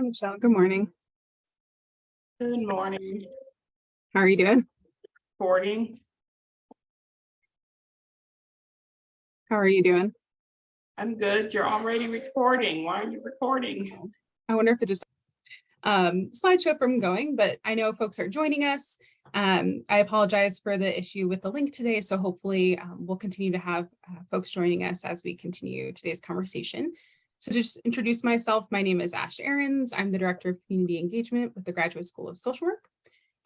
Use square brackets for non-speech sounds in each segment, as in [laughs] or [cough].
Hi, Michelle. Good morning. Good morning, How are you doing? recording. How are you doing? I'm good. You're already recording. Why are you recording? I wonder if it just um slideshow from going, but I know folks are joining us. Um, I apologize for the issue with the link today, so hopefully um, we'll continue to have uh, folks joining us as we continue today's conversation. So just introduce myself, my name is Ash Ahrens. I'm the Director of Community Engagement with the Graduate School of Social Work.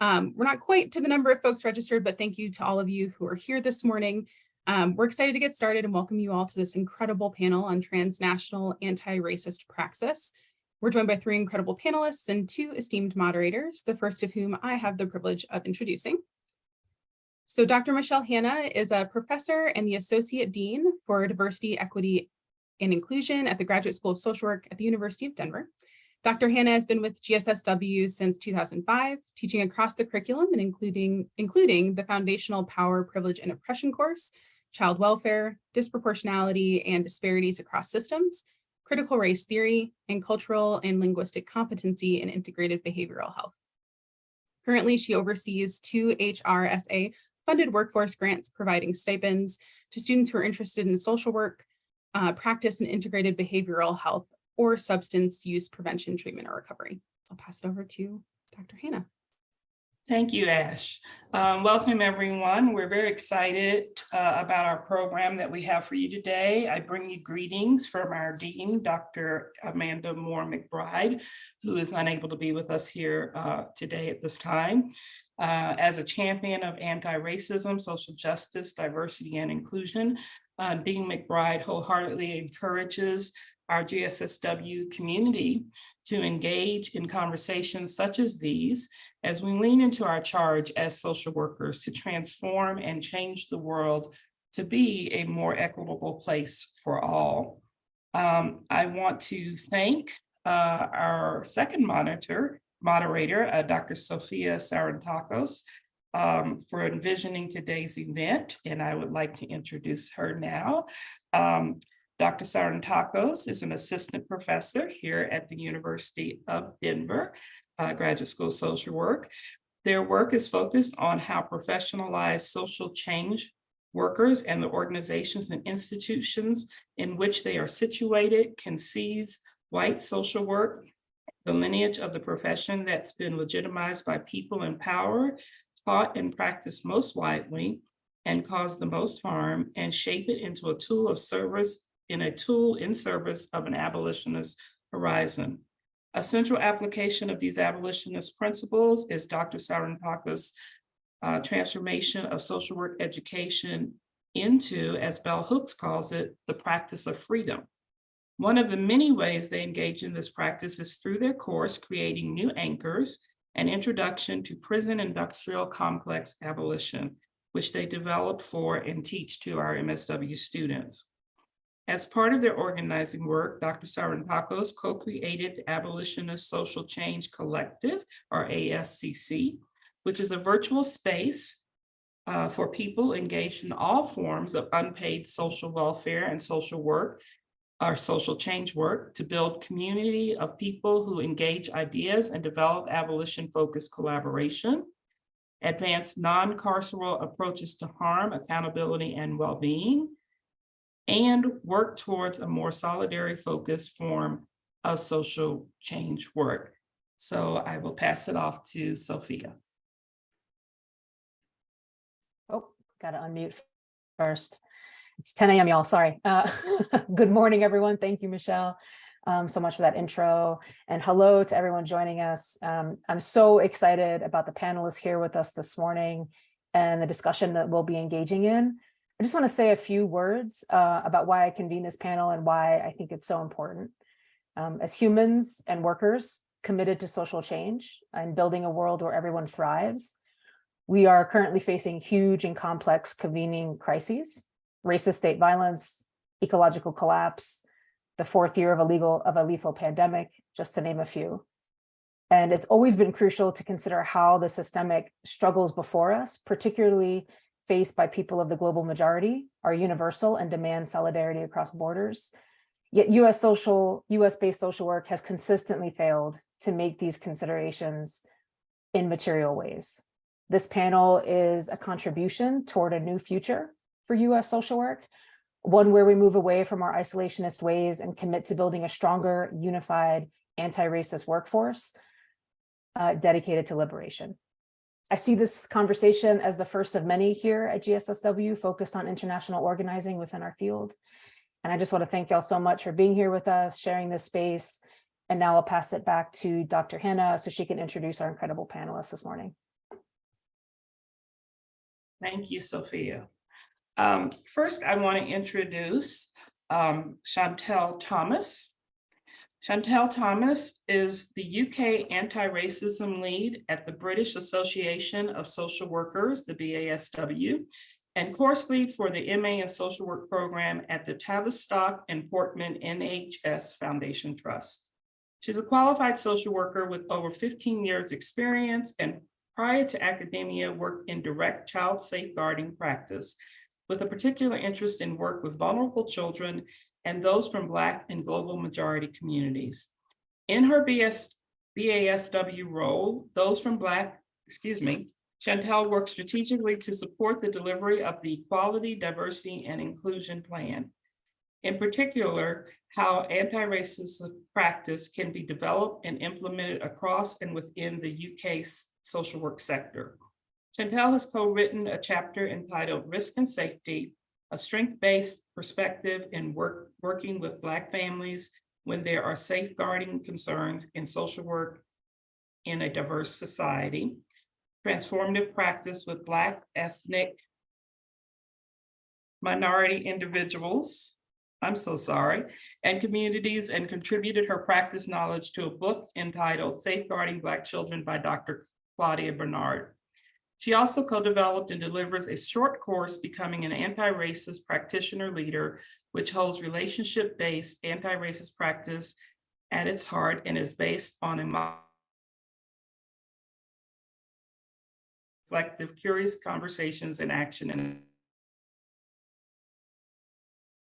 Um, we're not quite to the number of folks registered, but thank you to all of you who are here this morning. Um, we're excited to get started and welcome you all to this incredible panel on transnational anti-racist praxis. We're joined by three incredible panelists and two esteemed moderators, the first of whom I have the privilege of introducing. So Dr. Michelle Hanna is a professor and the Associate Dean for Diversity, Equity, and Inclusion at the Graduate School of Social Work at the University of Denver. Dr. Hanna has been with GSSW since 2005, teaching across the curriculum and including, including the Foundational Power, Privilege, and Oppression course, child welfare, disproportionality and disparities across systems, critical race theory, and cultural and linguistic competency in integrated behavioral health. Currently, she oversees two HRSA funded workforce grants providing stipends to students who are interested in social work, uh, practice and integrated behavioral health, or substance use prevention, treatment, or recovery. I'll pass it over to Dr. Hanna. Thank you, Ash. Um, welcome, everyone. We're very excited uh, about our program that we have for you today. I bring you greetings from our Dean, Dr. Amanda Moore McBride, who is unable to be with us here uh, today at this time. Uh, as a champion of anti-racism, social justice, diversity, and inclusion, uh, Dean McBride wholeheartedly encourages our GSSW community to engage in conversations such as these as we lean into our charge as social workers to transform and change the world to be a more equitable place for all. Um, I want to thank uh, our second monitor, moderator, uh, Dr. Sophia Sarantakos, um, for envisioning today's event, and I would like to introduce her now. Um, Dr. Sarantakos is an assistant professor here at the University of Denver, uh, Graduate School of Social Work. Their work is focused on how professionalized social change workers and the organizations and institutions in which they are situated can seize white social work, the lineage of the profession that's been legitimized by people in power, taught and practiced most widely, and cause the most harm, and shape it into a tool of service in a tool in service of an abolitionist horizon. A central application of these abolitionist principles is Dr. Sarantakos' uh, transformation of social work education into, as Bell Hooks calls it, the practice of freedom. One of the many ways they engage in this practice is through their course, creating new anchors, an introduction to prison industrial complex abolition, which they developed for and teach to our MSW students. As part of their organizing work, Dr. Sarantakos co-created the Abolitionist Social Change Collective, or ASCC, which is a virtual space uh, for people engaged in all forms of unpaid social welfare and social work, or social change work, to build community of people who engage ideas and develop abolition-focused collaboration, advance non-carceral approaches to harm, accountability, and well-being, and work towards a more solidarity focused form of social change work. So I will pass it off to Sophia. Oh, got to unmute first. It's 10 a.m. y'all, sorry. Uh, [laughs] good morning, everyone. Thank you, Michelle, um, so much for that intro. And hello to everyone joining us. Um, I'm so excited about the panelists here with us this morning and the discussion that we'll be engaging in. I just want to say a few words uh, about why I convened this panel and why I think it's so important. Um, as humans and workers committed to social change and building a world where everyone thrives, we are currently facing huge and complex convening crises, racist state violence, ecological collapse, the fourth year of a legal of a lethal pandemic, just to name a few. And it's always been crucial to consider how the systemic struggles before us, particularly faced by people of the global majority are universal and demand solidarity across borders. Yet US social, US-based social work has consistently failed to make these considerations in material ways. This panel is a contribution toward a new future for US social work, one where we move away from our isolationist ways and commit to building a stronger, unified, anti-racist workforce uh, dedicated to liberation. I see this conversation as the first of many here at GSSW focused on international organizing within our field. And I just want to thank y'all so much for being here with us, sharing this space. And now I'll pass it back to Dr. Hanna so she can introduce our incredible panelists this morning. Thank you, Sophia. Um, first, I want to introduce um, Chantel Thomas. Chantel Thomas is the UK anti-racism lead at the British Association of Social Workers, the BASW, and course lead for the MA in Social Work program at the Tavistock and Portman NHS Foundation Trust. She's a qualified social worker with over 15 years experience and prior to academia worked in direct child safeguarding practice with a particular interest in work with vulnerable children and those from Black and global majority communities. In her BS, BASW role, those from Black, excuse me, Chantel works strategically to support the delivery of the Equality, Diversity, and Inclusion Plan. In particular, how anti-racist practice can be developed and implemented across and within the UK social work sector. Chantel has co-written a chapter entitled Risk and Safety, a strength-based perspective in work, working with Black families when there are safeguarding concerns in social work in a diverse society, transformative practice with Black ethnic minority individuals, I'm so sorry, and communities and contributed her practice knowledge to a book entitled Safeguarding Black Children by Dr. Claudia Bernard. She also co-developed and delivers a short course, Becoming an Anti-Racist Practitioner Leader, which holds relationship-based anti-racist practice at its heart and is based on a reflective, curious conversations and action.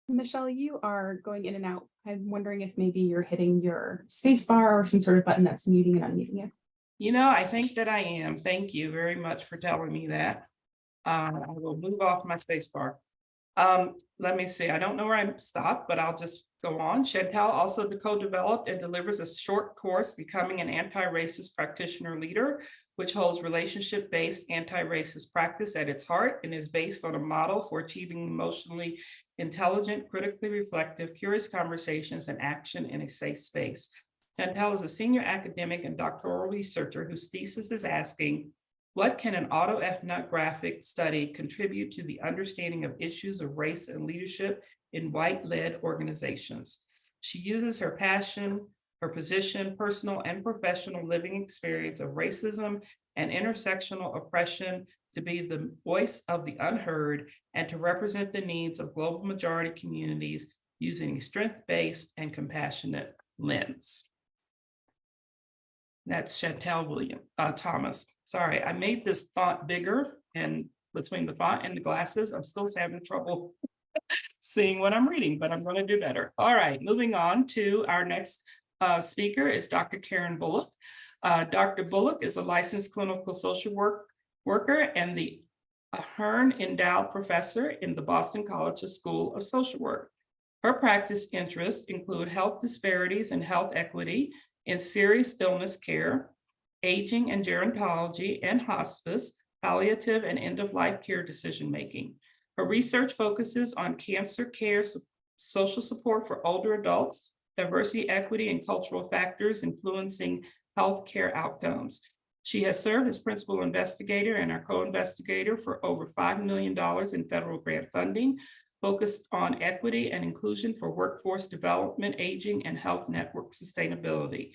Michelle, you are going in and out. I'm wondering if maybe you're hitting your space bar or some sort of button that's muting and unmuting you. You know, I think that I am. Thank you very much for telling me that. Um, I will move off my space bar. Um, let me see, I don't know where I'm stopped, but I'll just go on. Chantel also co-developed and delivers a short course, Becoming an Anti-Racist Practitioner Leader, which holds relationship-based anti-racist practice at its heart and is based on a model for achieving emotionally intelligent, critically reflective, curious conversations and action in a safe space. Chantel is a senior academic and doctoral researcher whose thesis is asking, what can an autoethnographic study contribute to the understanding of issues of race and leadership in white-led organizations? She uses her passion, her position, personal and professional living experience of racism and intersectional oppression to be the voice of the unheard and to represent the needs of global majority communities using a strength-based and compassionate lens. That's Chantel William, uh, Thomas. Sorry, I made this font bigger and between the font and the glasses, I'm still having trouble [laughs] seeing what I'm reading, but I'm going to do better. All right, moving on to our next uh, speaker is Dr. Karen Bullock. Uh, Dr. Bullock is a licensed clinical social work worker and the Hearn Endowed Professor in the Boston College School of Social Work. Her practice interests include health disparities and health equity, in serious illness care, aging and gerontology and hospice, palliative and end-of-life care decision-making. Her research focuses on cancer care, social support for older adults, diversity, equity, and cultural factors influencing healthcare outcomes. She has served as principal investigator and our co-investigator for over $5 million in federal grant funding, focused on equity and inclusion for workforce development, aging, and health network sustainability.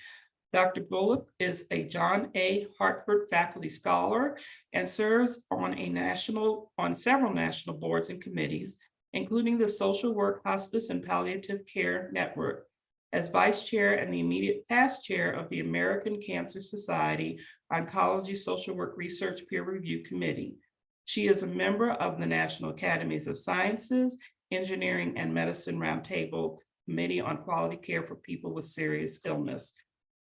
Dr. Bullock is a John A. Hartford faculty scholar and serves on a national, on several national boards and committees, including the Social Work Hospice and Palliative Care Network, as vice chair and the immediate past chair of the American Cancer Society Oncology Social Work Research Peer Review Committee. She is a member of the National Academies of Sciences, Engineering, and Medicine Roundtable Committee on Quality Care for People with Serious Illness.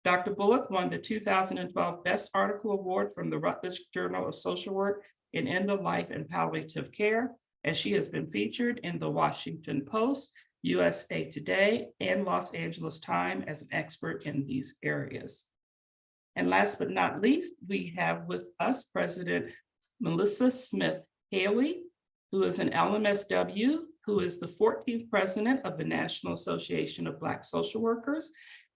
Dr. Bullock won the two thousand and twelve Best Article Award from the Routledge Journal of Social Work in End of Life and Palliative Care, as she has been featured in the Washington Post, USA Today, and Los Angeles Times as an expert in these areas. And last but not least, we have with us President Melissa Smith Haley, who is an LMSW, who is the fourteenth president of the National Association of Black Social Workers.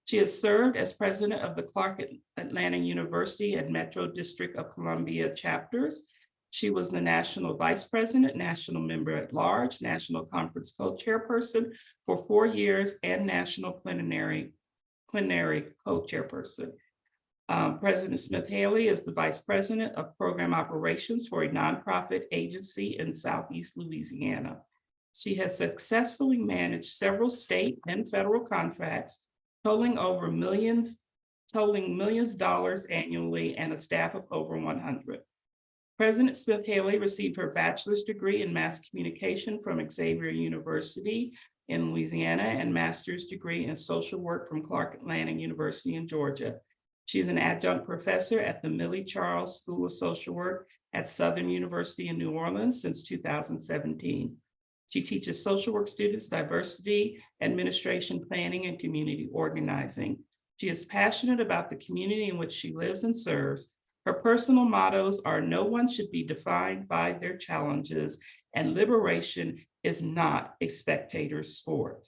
She has served as president of the Clark Atlanta University and Metro District of Columbia chapters. She was the national vice president, national member at large, national conference co-chairperson for four years, and national plenary, plenary co-chairperson. Um, President Smith Haley is the Vice President of Program Operations for a nonprofit agency in Southeast Louisiana. She has successfully managed several state and federal contracts totaling over millions, totaling millions of dollars annually and a staff of over one hundred. President Smith Haley received her bachelor's degree in mass communication from Xavier University in Louisiana and master's degree in social work from Clark Atlanta University in Georgia. She is an adjunct professor at the Millie Charles School of Social Work at Southern University in New Orleans since two thousand seventeen. She teaches social work students diversity, administration, planning, and community organizing. She is passionate about the community in which she lives and serves. Her personal mottos are no one should be defined by their challenges and liberation is not a spectator sport.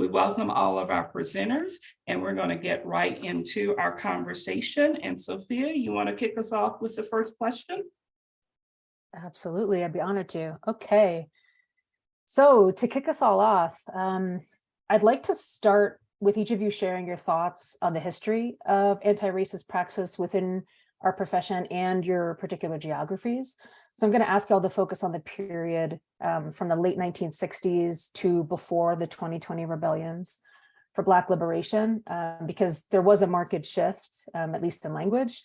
We welcome all of our presenters and we're going to get right into our conversation. And Sophia, you want to kick us off with the first question? Absolutely, I'd be honored to. Okay. So to kick us all off, um, I'd like to start with each of you sharing your thoughts on the history of anti-racist praxis within our profession and your particular geographies. So I'm going to ask y'all to focus on the period um, from the late 1960s to before the 2020 rebellions for Black liberation, um, because there was a marked shift, um, at least in language,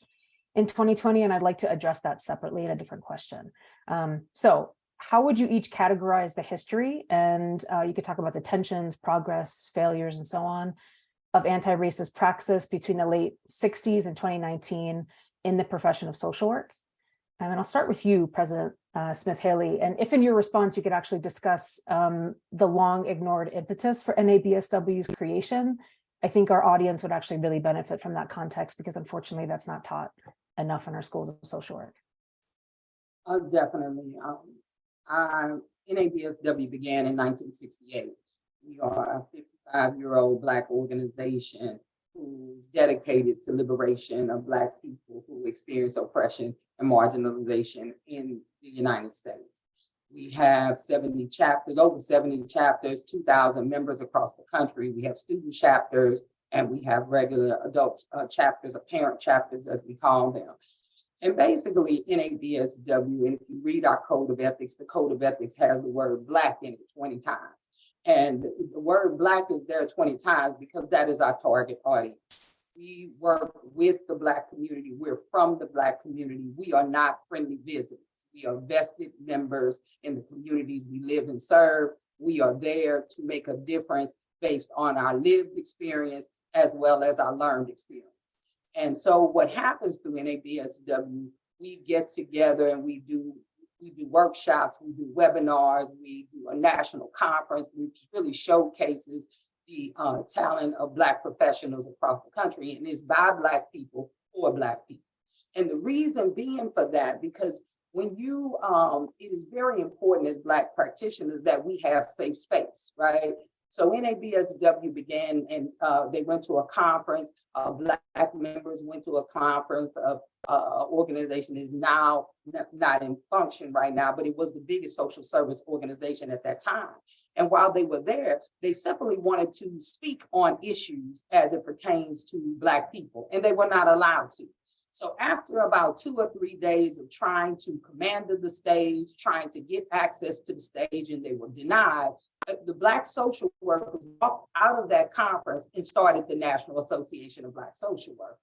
in 2020, and I'd like to address that separately in a different question. Um, so how would you each categorize the history? And uh, you could talk about the tensions, progress, failures, and so on of anti-racist praxis between the late 60s and 2019 in the profession of social work. Um, and I'll start with you, President uh, Smith Haley. And if in your response, you could actually discuss um, the long ignored impetus for NABSW's creation, I think our audience would actually really benefit from that context because unfortunately that's not taught enough in our schools of social work. Uh, definitely. Um, I, NABSW began in nineteen sixty-eight. We are a fifty-five-year-old Black organization who's dedicated to liberation of Black people who experience oppression and marginalization in the United States. We have seventy chapters, over seventy chapters, two thousand members across the country. We have student chapters and we have regular adult uh, chapters, or parent chapters, as we call them. And basically, NABSW, and if you read our code of ethics, the code of ethics has the word Black in it 20 times. And the word Black is there 20 times because that is our target audience. We work with the Black community. We're from the Black community. We are not friendly visitors. We are vested members in the communities we live and serve. We are there to make a difference based on our lived experience as well as our learned experience. And so what happens through NABSW, we get together and we do we do workshops, we do webinars, we do a national conference, which really showcases the uh, talent of Black professionals across the country, and it's by Black people for Black people. And the reason being for that, because when you, um, it is very important as Black practitioners that we have safe space, right? So NABSW began and uh, they went to a conference, uh, Black members went to a conference of uh, organization is now not in function right now, but it was the biggest social service organization at that time. And while they were there, they simply wanted to speak on issues as it pertains to Black people, and they were not allowed to. So after about two or three days of trying to command the stage, trying to get access to the stage, and they were denied, uh, the Black social workers walked out of that conference and started the National Association of Black Social Workers.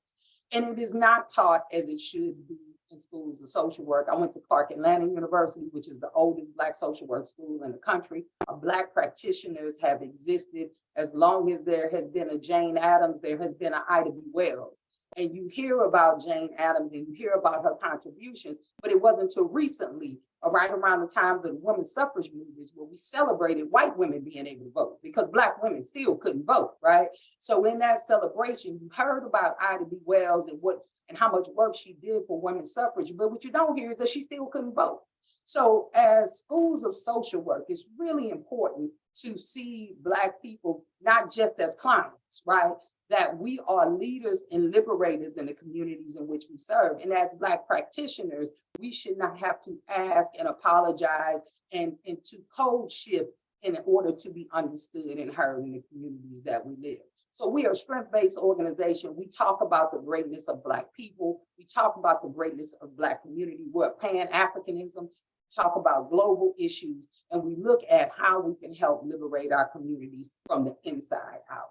And it is not taught as it should be in schools of social work. I went to Clark Atlanta University, which is the oldest Black social work school in the country. Uh, Black practitioners have existed as long as there has been a Jane Addams, there has been an Ida B. Wells. And you hear about Jane Addams and you hear about her contributions, but it wasn't until recently, uh, right around the times of the women's suffrage movements, where we celebrated white women being able to vote because Black women still couldn't vote, right? So in that celebration, you heard about Ida B. Wells and what and how much work she did for women's suffrage. But what you don't hear is that she still couldn't vote. So as schools of social work, it's really important to see Black people not just as clients, right? That we are leaders and liberators in the communities in which we serve. And as Black practitioners, we should not have to ask and apologize and, and to code shift in order to be understood and heard in the communities that we live. So we are a strength-based organization. We talk about the greatness of Black people. We talk about the greatness of Black community. We're Pan-Africanism, talk about global issues, and we look at how we can help liberate our communities from the inside out.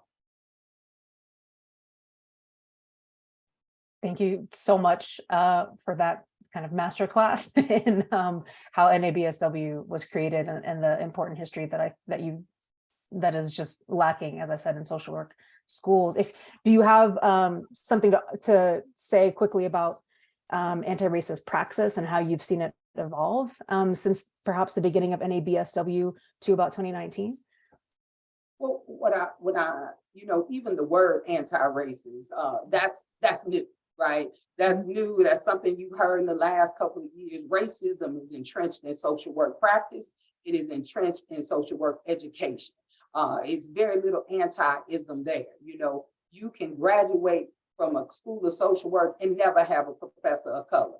Thank you so much uh, for that kind of masterclass [laughs] in um, how NABSW was created and, and the important history that I that you that is just lacking, as I said, in social work schools. If do you have um, something to, to say quickly about um, anti-racist praxis and how you've seen it evolve um, since perhaps the beginning of NABSW to about 2019? Well, what I, what I, you know, even the word anti-racist, uh, that's, that's new, right? That's new, that's something you've heard in the last couple of years. Racism is entrenched in social work practice. It is entrenched in social work education. Uh, it's very little anti-ism there. You know, you can graduate from a school of social work and never have a professor of color.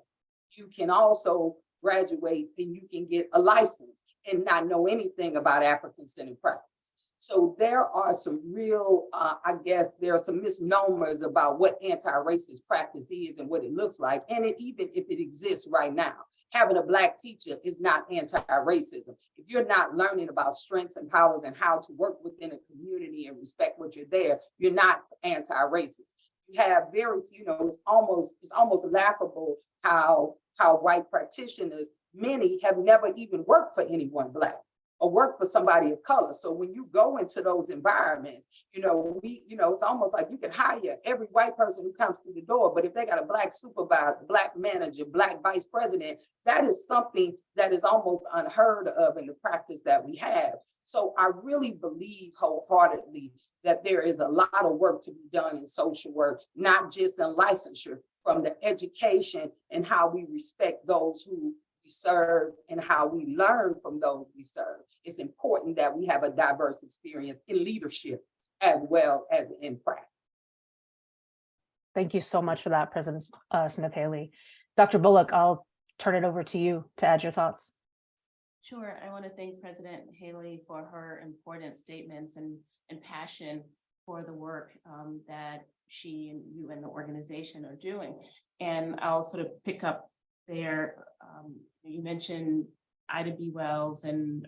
You can also graduate and you can get a license and not know anything about African-centered practice. So there are some real, uh, I guess, there are some misnomers about what anti-racist practice is and what it looks like. And it, even if it exists right now, having a black teacher is not anti-racism. If you're not learning about strengths and powers and how to work within a community and respect what you're there, you're not anti-racist. You have very, you know, it's almost, it's almost laughable how, how white practitioners, many have never even worked for anyone black or work for somebody of color. So when you go into those environments, you know, we, you know, it's almost like you can hire every white person who comes through the door, but if they got a black supervisor, black manager, black vice president, that is something that is almost unheard of in the practice that we have. So I really believe wholeheartedly that there is a lot of work to be done in social work, not just in licensure, from the education and how we respect those who we serve and how we learn from those we serve. It's important that we have a diverse experience in leadership as well as in practice. Thank you so much for that, President uh, Smith Haley. Dr. Bullock, I'll turn it over to you to add your thoughts. Sure. I want to thank President Haley for her important statements and, and passion for the work um, that she and you and the organization are doing. And I'll sort of pick up there. Um, you mentioned Ida B. Wells and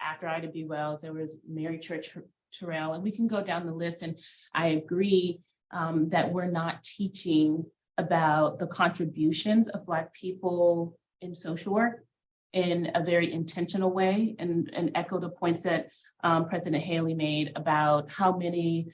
after Ida B. Wells, there was Mary Church Terrell, and we can go down the list. And I agree um, that we're not teaching about the contributions of Black people in social work in a very intentional way and, and echo the points that um, President Haley made about how many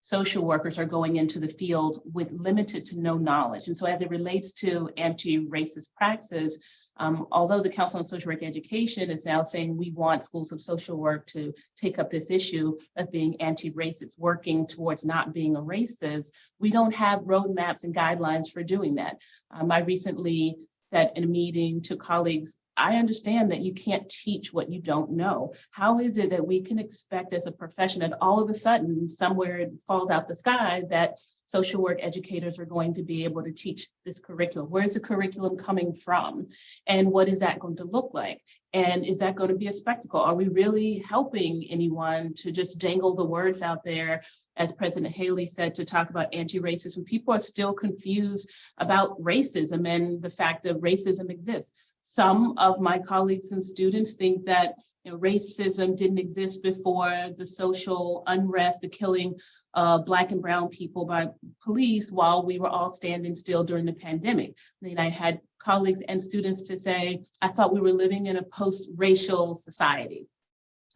social workers are going into the field with limited to no knowledge. And so as it relates to anti-racist practices, um, although the Council on Social Work Education is now saying we want schools of social work to take up this issue of being anti-racist, working towards not being a racist, we don't have roadmaps and guidelines for doing that. Um, I recently said in a meeting to colleagues, I understand that you can't teach what you don't know. How is it that we can expect as a profession that all of a sudden somewhere it falls out the sky that social work educators are going to be able to teach this curriculum? Where's the curriculum coming from? And what is that going to look like? And is that going to be a spectacle? Are we really helping anyone to just dangle the words out there as President Haley said, to talk about anti-racism. People are still confused about racism and the fact that racism exists. Some of my colleagues and students think that you know, racism didn't exist before the social unrest, the killing of black and brown people by police while we were all standing still during the pandemic. Then I had colleagues and students to say, I thought we were living in a post-racial society.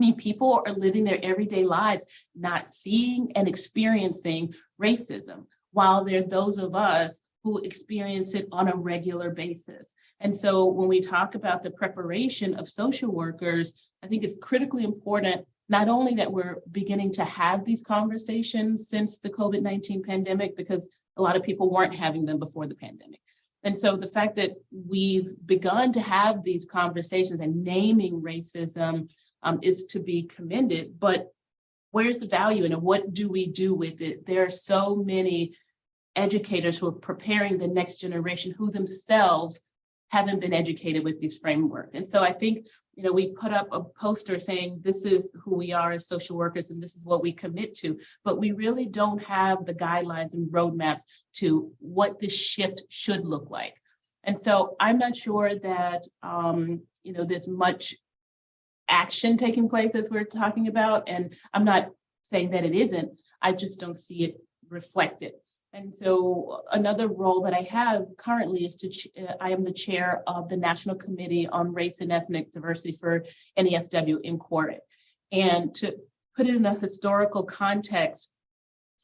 I mean, people are living their everyday lives, not seeing and experiencing racism, while there are those of us who experience it on a regular basis. And so when we talk about the preparation of social workers, I think it's critically important, not only that we're beginning to have these conversations since the COVID-19 pandemic, because a lot of people weren't having them before the pandemic. And so the fact that we've begun to have these conversations and naming racism um, is to be commended, but where's the value and? What do we do with it? There are so many educators who are preparing the next generation who themselves haven't been educated with these frameworks. And so I think, you know, we put up a poster saying this is who we are as social workers and this is what we commit to, but we really don't have the guidelines and roadmaps to what this shift should look like. And so I'm not sure that, um, you know, there's much action taking place as we're talking about. And I'm not saying that it isn't, I just don't see it reflected. And so another role that I have currently is to, I am the chair of the National Committee on Race and Ethnic Diversity for NASW in Quartet. And to put it in a historical context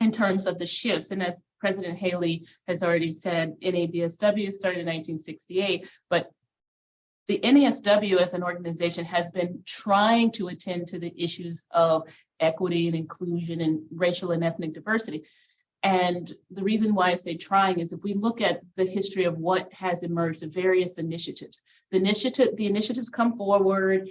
in terms of the shifts, and as President Haley has already said, NABSW started in 1968, but the NASW as an organization has been trying to attend to the issues of equity and inclusion and racial and ethnic diversity. And the reason why I say trying is if we look at the history of what has emerged, the various initiatives, the initiative, the initiatives come forward,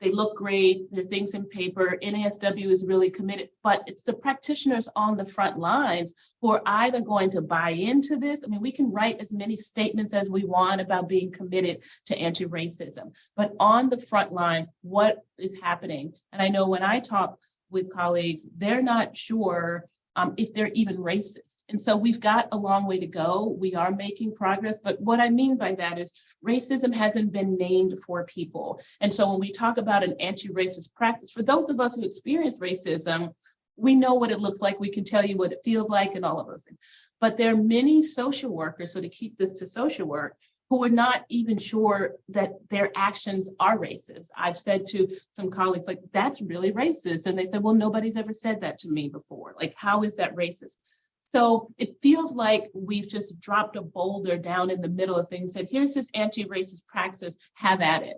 they look great, there are things in paper, NASW is really committed, but it's the practitioners on the front lines who are either going to buy into this. I mean, we can write as many statements as we want about being committed to anti-racism, but on the front lines, what is happening? And I know when I talk with colleagues, they're not sure um, if they're even racist. And so we've got a long way to go. We are making progress, but what I mean by that is racism hasn't been named for people. And so when we talk about an anti-racist practice, for those of us who experience racism, we know what it looks like. We can tell you what it feels like and all of those things. But there are many social workers, so to keep this to social work, who are not even sure that their actions are racist. I've said to some colleagues, like, that's really racist. And they said, well, nobody's ever said that to me before. Like, how is that racist? So it feels like we've just dropped a boulder down in the middle of things, said, here's this anti-racist practice, have at it.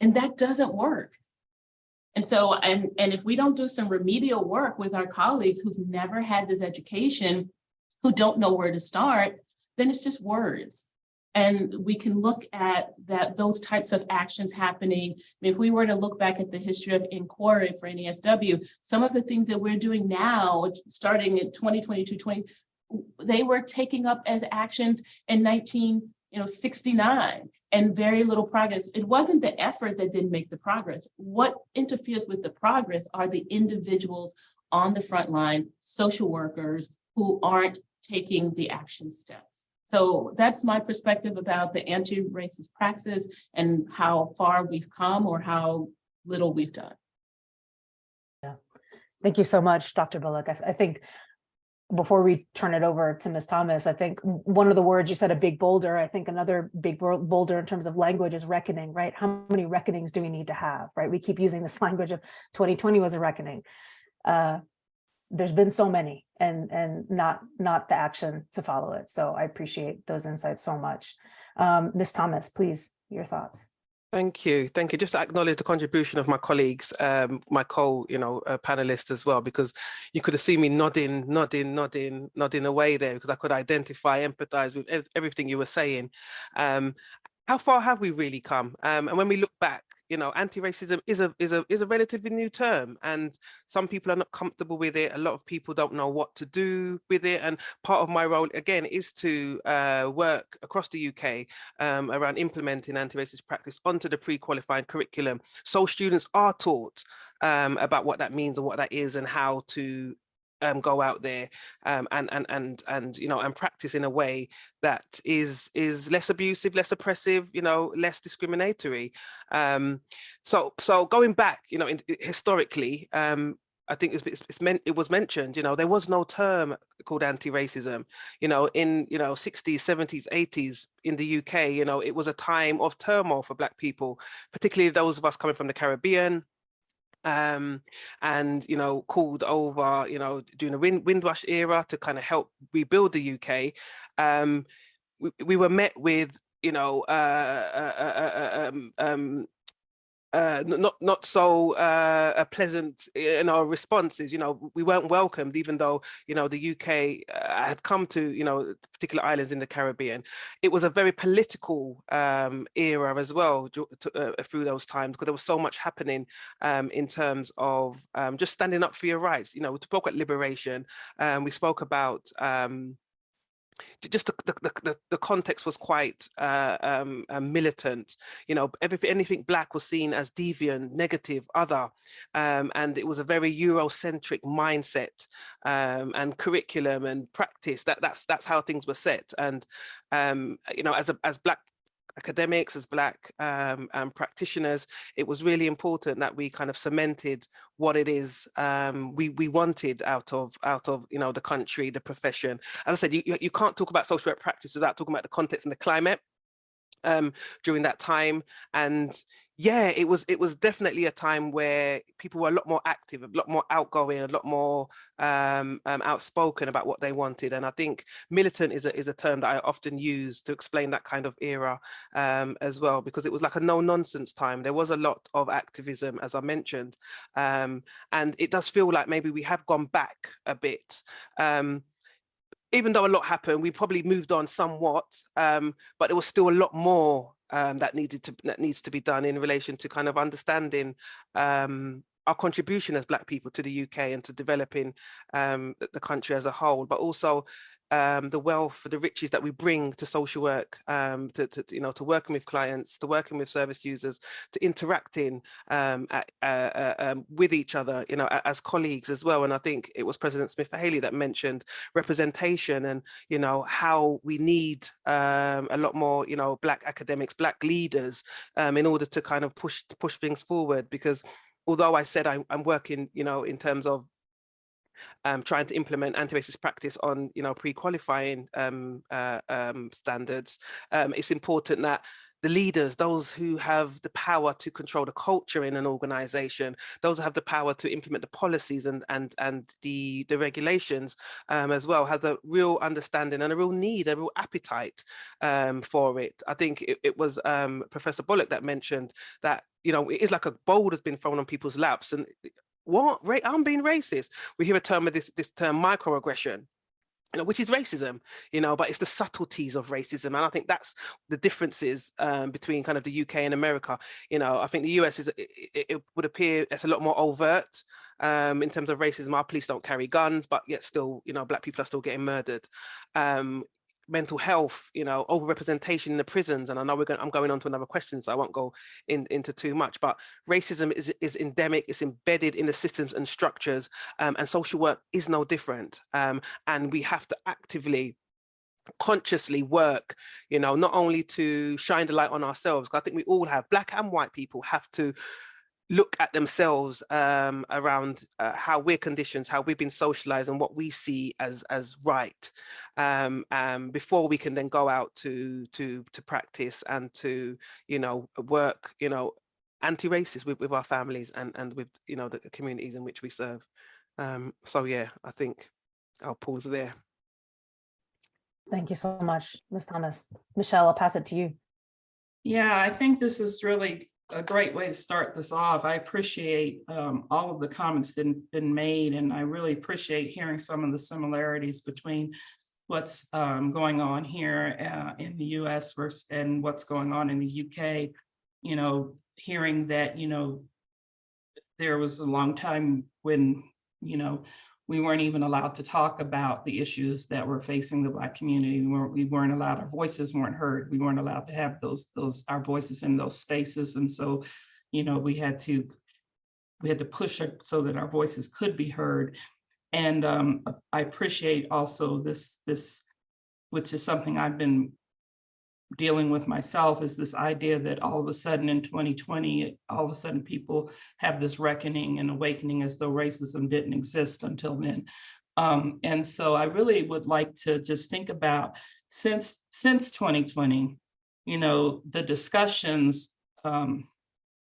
And that doesn't work. And so, and, and if we don't do some remedial work with our colleagues who've never had this education, who don't know where to start, then it's just words. And we can look at that those types of actions happening. If we were to look back at the history of inquiry for NASW, some of the things that we're doing now, starting in 2022, 20, they were taking up as actions in 19, you know, 69 and very little progress. It wasn't the effort that didn't make the progress. What interferes with the progress are the individuals on the front line, social workers who aren't taking the action steps. So that's my perspective about the anti-racist praxis and how far we've come or how little we've done. Yeah. Thank you so much, Dr. Bullock. I, I think before we turn it over to Ms. Thomas, I think one of the words you said, a big boulder, I think another big boulder in terms of language is reckoning, right? How many reckonings do we need to have, right? We keep using this [laughs] language of 2020 was a reckoning. Uh, there's been so many and and not not the action to follow it. So I appreciate those insights so much. Um, Ms. Thomas, please, your thoughts. Thank you. Thank you. Just to acknowledge the contribution of my colleagues, um, my co, you know, uh, panelists as well, because you could have seen me nodding, nodding, nodding, nodding away there because I could identify, empathize with everything you were saying. Um, how far have we really come? Um, and when we look back, you know, anti-racism is a is a is a relatively new term, and some people are not comfortable with it. A lot of people don't know what to do with it, and part of my role again is to uh, work across the UK um, around implementing anti-racist practice onto the pre-qualifying curriculum, so students are taught um, about what that means and what that is, and how to um, go out there um, and and and and you know and practice in a way that is is less abusive, less oppressive, you know, less discriminatory. Um, so so going back, you know, in, historically, um, I think it's, it's, meant it was mentioned, you know, there was no term called anti-racism, you know, in, you know, 60s, 70s, 80s in the UK, you know, it was a time of turmoil for Black people, particularly those of us coming from the Caribbean, um, and, you know, called over, you know, during the wind, Windrush era to kind of help rebuild the UK. Um, we, we were met with, you know, uh, uh, uh, uh, um, um, uh, not not so uh, uh, pleasant in our responses. You know, we weren't welcomed, even though you know the UK uh, had come to you know particular islands in the Caribbean. It was a very political um, era as well to, uh, through those times because there was so much happening um, in terms of um, just standing up for your rights. You know, we spoke about liberation. Um, we spoke about. Um, just the, the, the, the- context was quite uh, um, uh, militant. You know, everything, anything black was seen as deviant, negative, other, um, and it was a very Eurocentric mindset um, and curriculum and practice. That that's that's how things were set. And um, you know, as a as black academics, as black um, practitioners, it was really important that we kind of cemented what it is um, we we wanted out of out of you know the country, the profession. As I said, you you you can't talk about social work practice without talking about the context and the climate um, during that time. And yeah, it was it was definitely a time where people were a lot more active, a lot more outgoing, a lot more um, um, outspoken about what they wanted. And I think militant is a is a term that I often use to explain that kind of era um, as well, because it was like a no nonsense time. There was a lot of activism, as I mentioned, um, and it does feel like maybe we have gone back a bit. Um, even though a lot happened, we probably moved on somewhat, um, but there was still a lot more um, that needed to that needs to be done in relation to kind of understanding um, our contribution as Black people to the UK and to developing um, the country as a whole, but also um, the wealth, the riches that we bring to social work, um, to, to you know, to working with clients, to working with service users, to interacting um, at, uh, uh, um, with each other, you know, as colleagues as well. And I think it was President Smith Haley that mentioned representation and you know how we need um, a lot more, you know, Black academics, Black leaders, um, in order to kind of push push things forward. Because although I said I, I'm working, you know, in terms of um, trying to implement anti-racist practice on, you know, pre-qualifying um, uh, um, standards, um, it's important that the leaders, those who have the power to control the culture in an organization, those who have the power to implement the policies and and and the the regulations um, as well, has a real understanding and a real need, a real appetite um, for it. I think it, it was um, Professor Bullock that mentioned that you know it is like a bowl has been thrown on people's laps and what I'm being racist. We hear a term of this this term microaggression you know, which is racism, you know, but it's the subtleties of racism. And I think that's the differences um, between kind of the UK and America. You know, I think the US is, it, it would appear it's a lot more overt um, in terms of racism. Our police don't carry guns, but yet still, you know, black people are still getting murdered. Um, mental health, you know, overrepresentation in the prisons. And I know we're going, I'm going on to another question, so I won't go in, into too much, but racism is, is endemic, it's embedded in the systems and structures um, and social work is no different. Um, and we have to actively consciously work you know not only to shine the light on ourselves i think we all have black and white people have to look at themselves um, around uh, how we're conditioned, how we've been socialized and what we see as as right um, um, before we can then go out to to to practice and to you know work you know anti-racist with, with our families and and with you know the communities in which we serve. Um, so yeah, I think I'll pause there. Thank you so much, Ms. Thomas. Michelle, I'll pass it to you. Yeah, I think this is really a great way to start this off. I appreciate um, all of the comments that have been made, and I really appreciate hearing some of the similarities between what's um, going on here uh, in the US versus and what's going on in the UK. You know, hearing that, you know, there was a long time when, you know, we weren't even allowed to talk about the issues that were facing the Black community. We weren't, we weren't allowed, our voices weren't heard. We weren't allowed to have those, those, our voices in those spaces. And so, you know, we had to, we had to push so that our voices could be heard. And um, I appreciate also this, this, which is something I've been dealing with myself, is this idea that all of a sudden in 2020, all of a sudden people have this reckoning and awakening as though racism didn't exist until then. Um, and so I really would like to just think about since, since 2020, you know, the discussions um,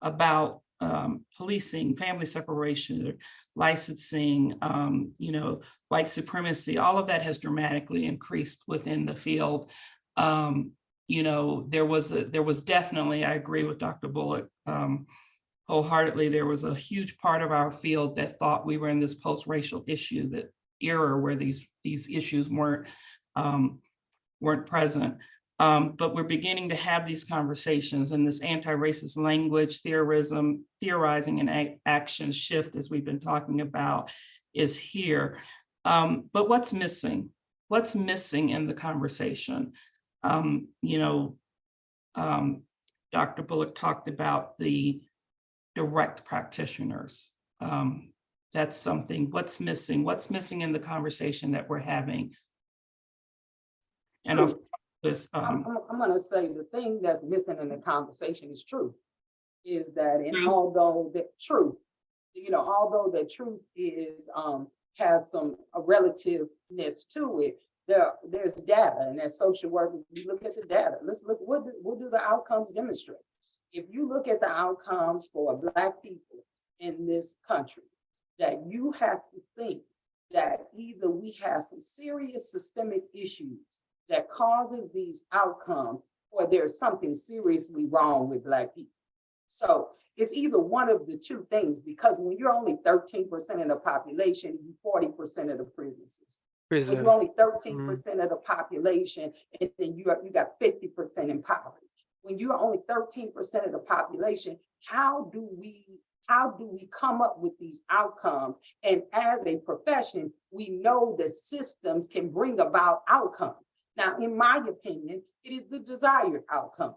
about um, policing, family separation, licensing, um, you know, white supremacy, all of that has dramatically increased within the field. Um, you know, there was a, there was definitely, I agree with Dr. Bullock um, wholeheartedly, there was a huge part of our field that thought we were in this post-racial issue, that era where these, these issues weren't, um, weren't present. Um, but we're beginning to have these conversations and this anti-racist language, theorism, theorizing and action shift, as we've been talking about, is here. Um, but what's missing? What's missing in the conversation? Um, you know, um, Dr. Bullock talked about the direct practitioners. Um, that's something, what's missing? What's missing in the conversation that we're having? And I'll, with, I'm, um, I'm- I'm gonna say the thing that's missing in the conversation is truth. Is that and although the truth, you know, although the truth is, um, has some a relativeness to it. There, there's data and as social workers, we look at the data. Let's look, what, do- what do the outcomes demonstrate? If you look at the outcomes for black people in this country, that you have to think that either we have some serious systemic issues that causes these outcomes, or there's something seriously wrong with Black people. So it's either one of the two things, because when you're only thirteen percent of the population, you're forty percent of the prison system. Prison. you're only thirteen mm. percent of the population, and then you are, you got fifty percent in poverty. When you're only thirteen percent of the population, how do we, how do we come up with these outcomes? And as a profession, we know that systems can bring about outcomes. Now, in my opinion, it is the desired outcome.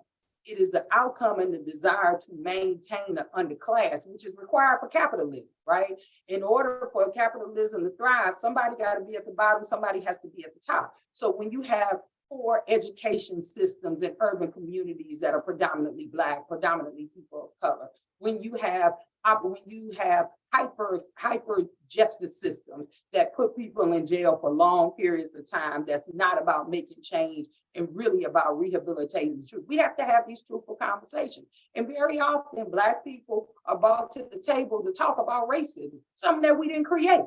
It is the outcome and the desire to maintain the underclass, which is required for capitalism, right? In order for capitalism to thrive, somebody got to be at the bottom, somebody has to be at the top. So when you have poor education systems in urban communities that are predominantly Black, predominantly people of color, when you have, when you have hyper, hyper justice systems that put people in jail for long periods of time, that's not about making change and really about rehabilitating the truth. We have to have these truthful conversations. And very often, Black people are brought to the table to talk about racism, something that we didn't create,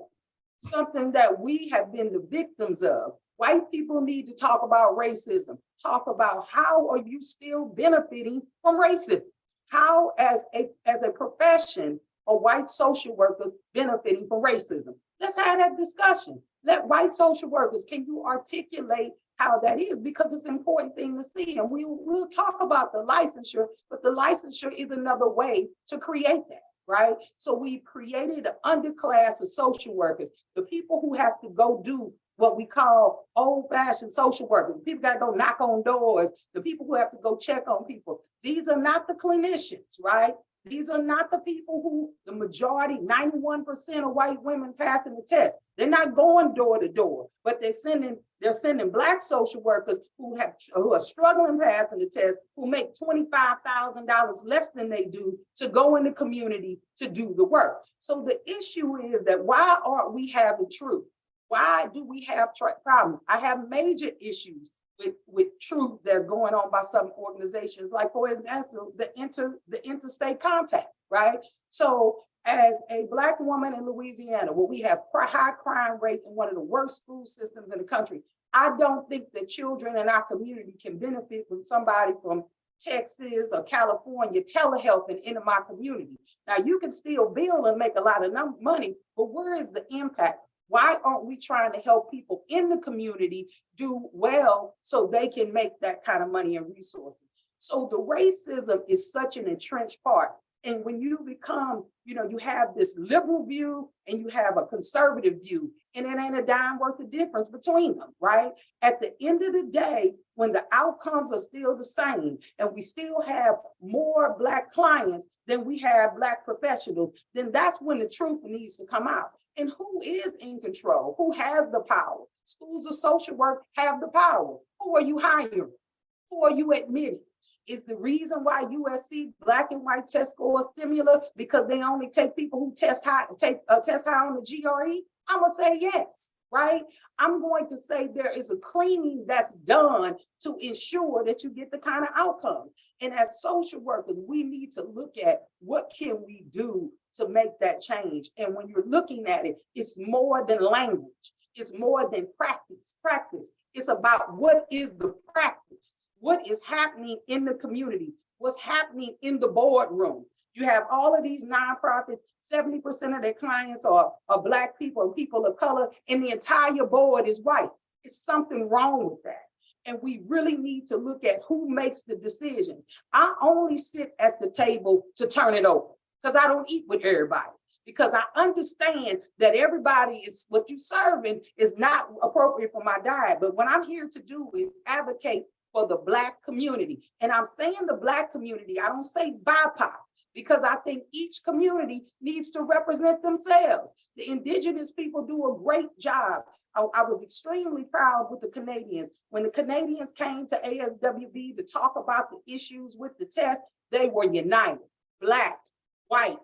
something that we have been the victims of. White people need to talk about racism, talk about how are you still benefiting from racism? How, as a, as a profession, are white social workers benefiting from racism? Let's have that discussion. Let white social workers, can you articulate how that is? Because it's an important thing to see. And we will talk about the licensure, but the licensure is another way to create that, right? So we've created an underclass of social workers, the people who have to go do what we call old fashioned social workers. People gotta go knock on doors, the people who have to go check on people. These are not the clinicians, right? These are not the people who, the majority, ninety-one percent of white women passing the test. They're not going door to door, but they're sending, they're sending black social workers who have, who are struggling passing the test, who make twenty-five thousand dollars less than they do to go in the community to do the work. So the issue is that why aren't we having truth? Why do we have problems? I have major issues with, with truth that's going on by some organizations, like for example, the inter, the interstate compact, right? So as a black woman in Louisiana, where we have high crime rate and one of the worst school systems in the country, I don't think that children in our community can benefit from somebody from Texas or California telehealth and into my community. Now, you can still bill and make a lot of money, but where is the impact? Why aren't we trying to help people in the community do well so they can make that kind of money and resources? So the racism is such an entrenched part. And when you become, you know, you have this liberal view and you have a conservative view, and it ain't a dime worth of difference between them, right? At the end of the day, when the outcomes are still the same and we still have more Black clients than we have Black professionals, then that's when the truth needs to come out. And who is in control? Who has the power? Schools of social work have the power. Who are you hiring? Who are you admitting? Is the reason why USC black and white test scores similar because they only take people who test high, take uh, test high on the GRE? I'm gonna say yes, right? I'm going to say there is a cleaning that's done to ensure that you get the kind of outcomes. And as social workers, we need to look at what can we do to make that change. And when you're looking at it, it's more than language. It's more than practice, practice. It's about what is the practice? What is happening in the community? What's happening in the boardroom? You have all of these nonprofits, 70% of their clients are, are Black people and people of color, and the entire board is white. It's something wrong with that. And we really need to look at who makes the decisions. I only sit at the table to turn it over because I don't eat with everybody. Because I understand that everybody is what you serving is not appropriate for my diet. But what I'm here to do is advocate for the Black community. And I'm saying the Black community, I don't say BIPOC because I think each community needs to represent themselves. The indigenous people do a great job. I, I, was extremely proud with the Canadians. When the Canadians came to ASWB to talk about the issues with the test, they were united, Black, white,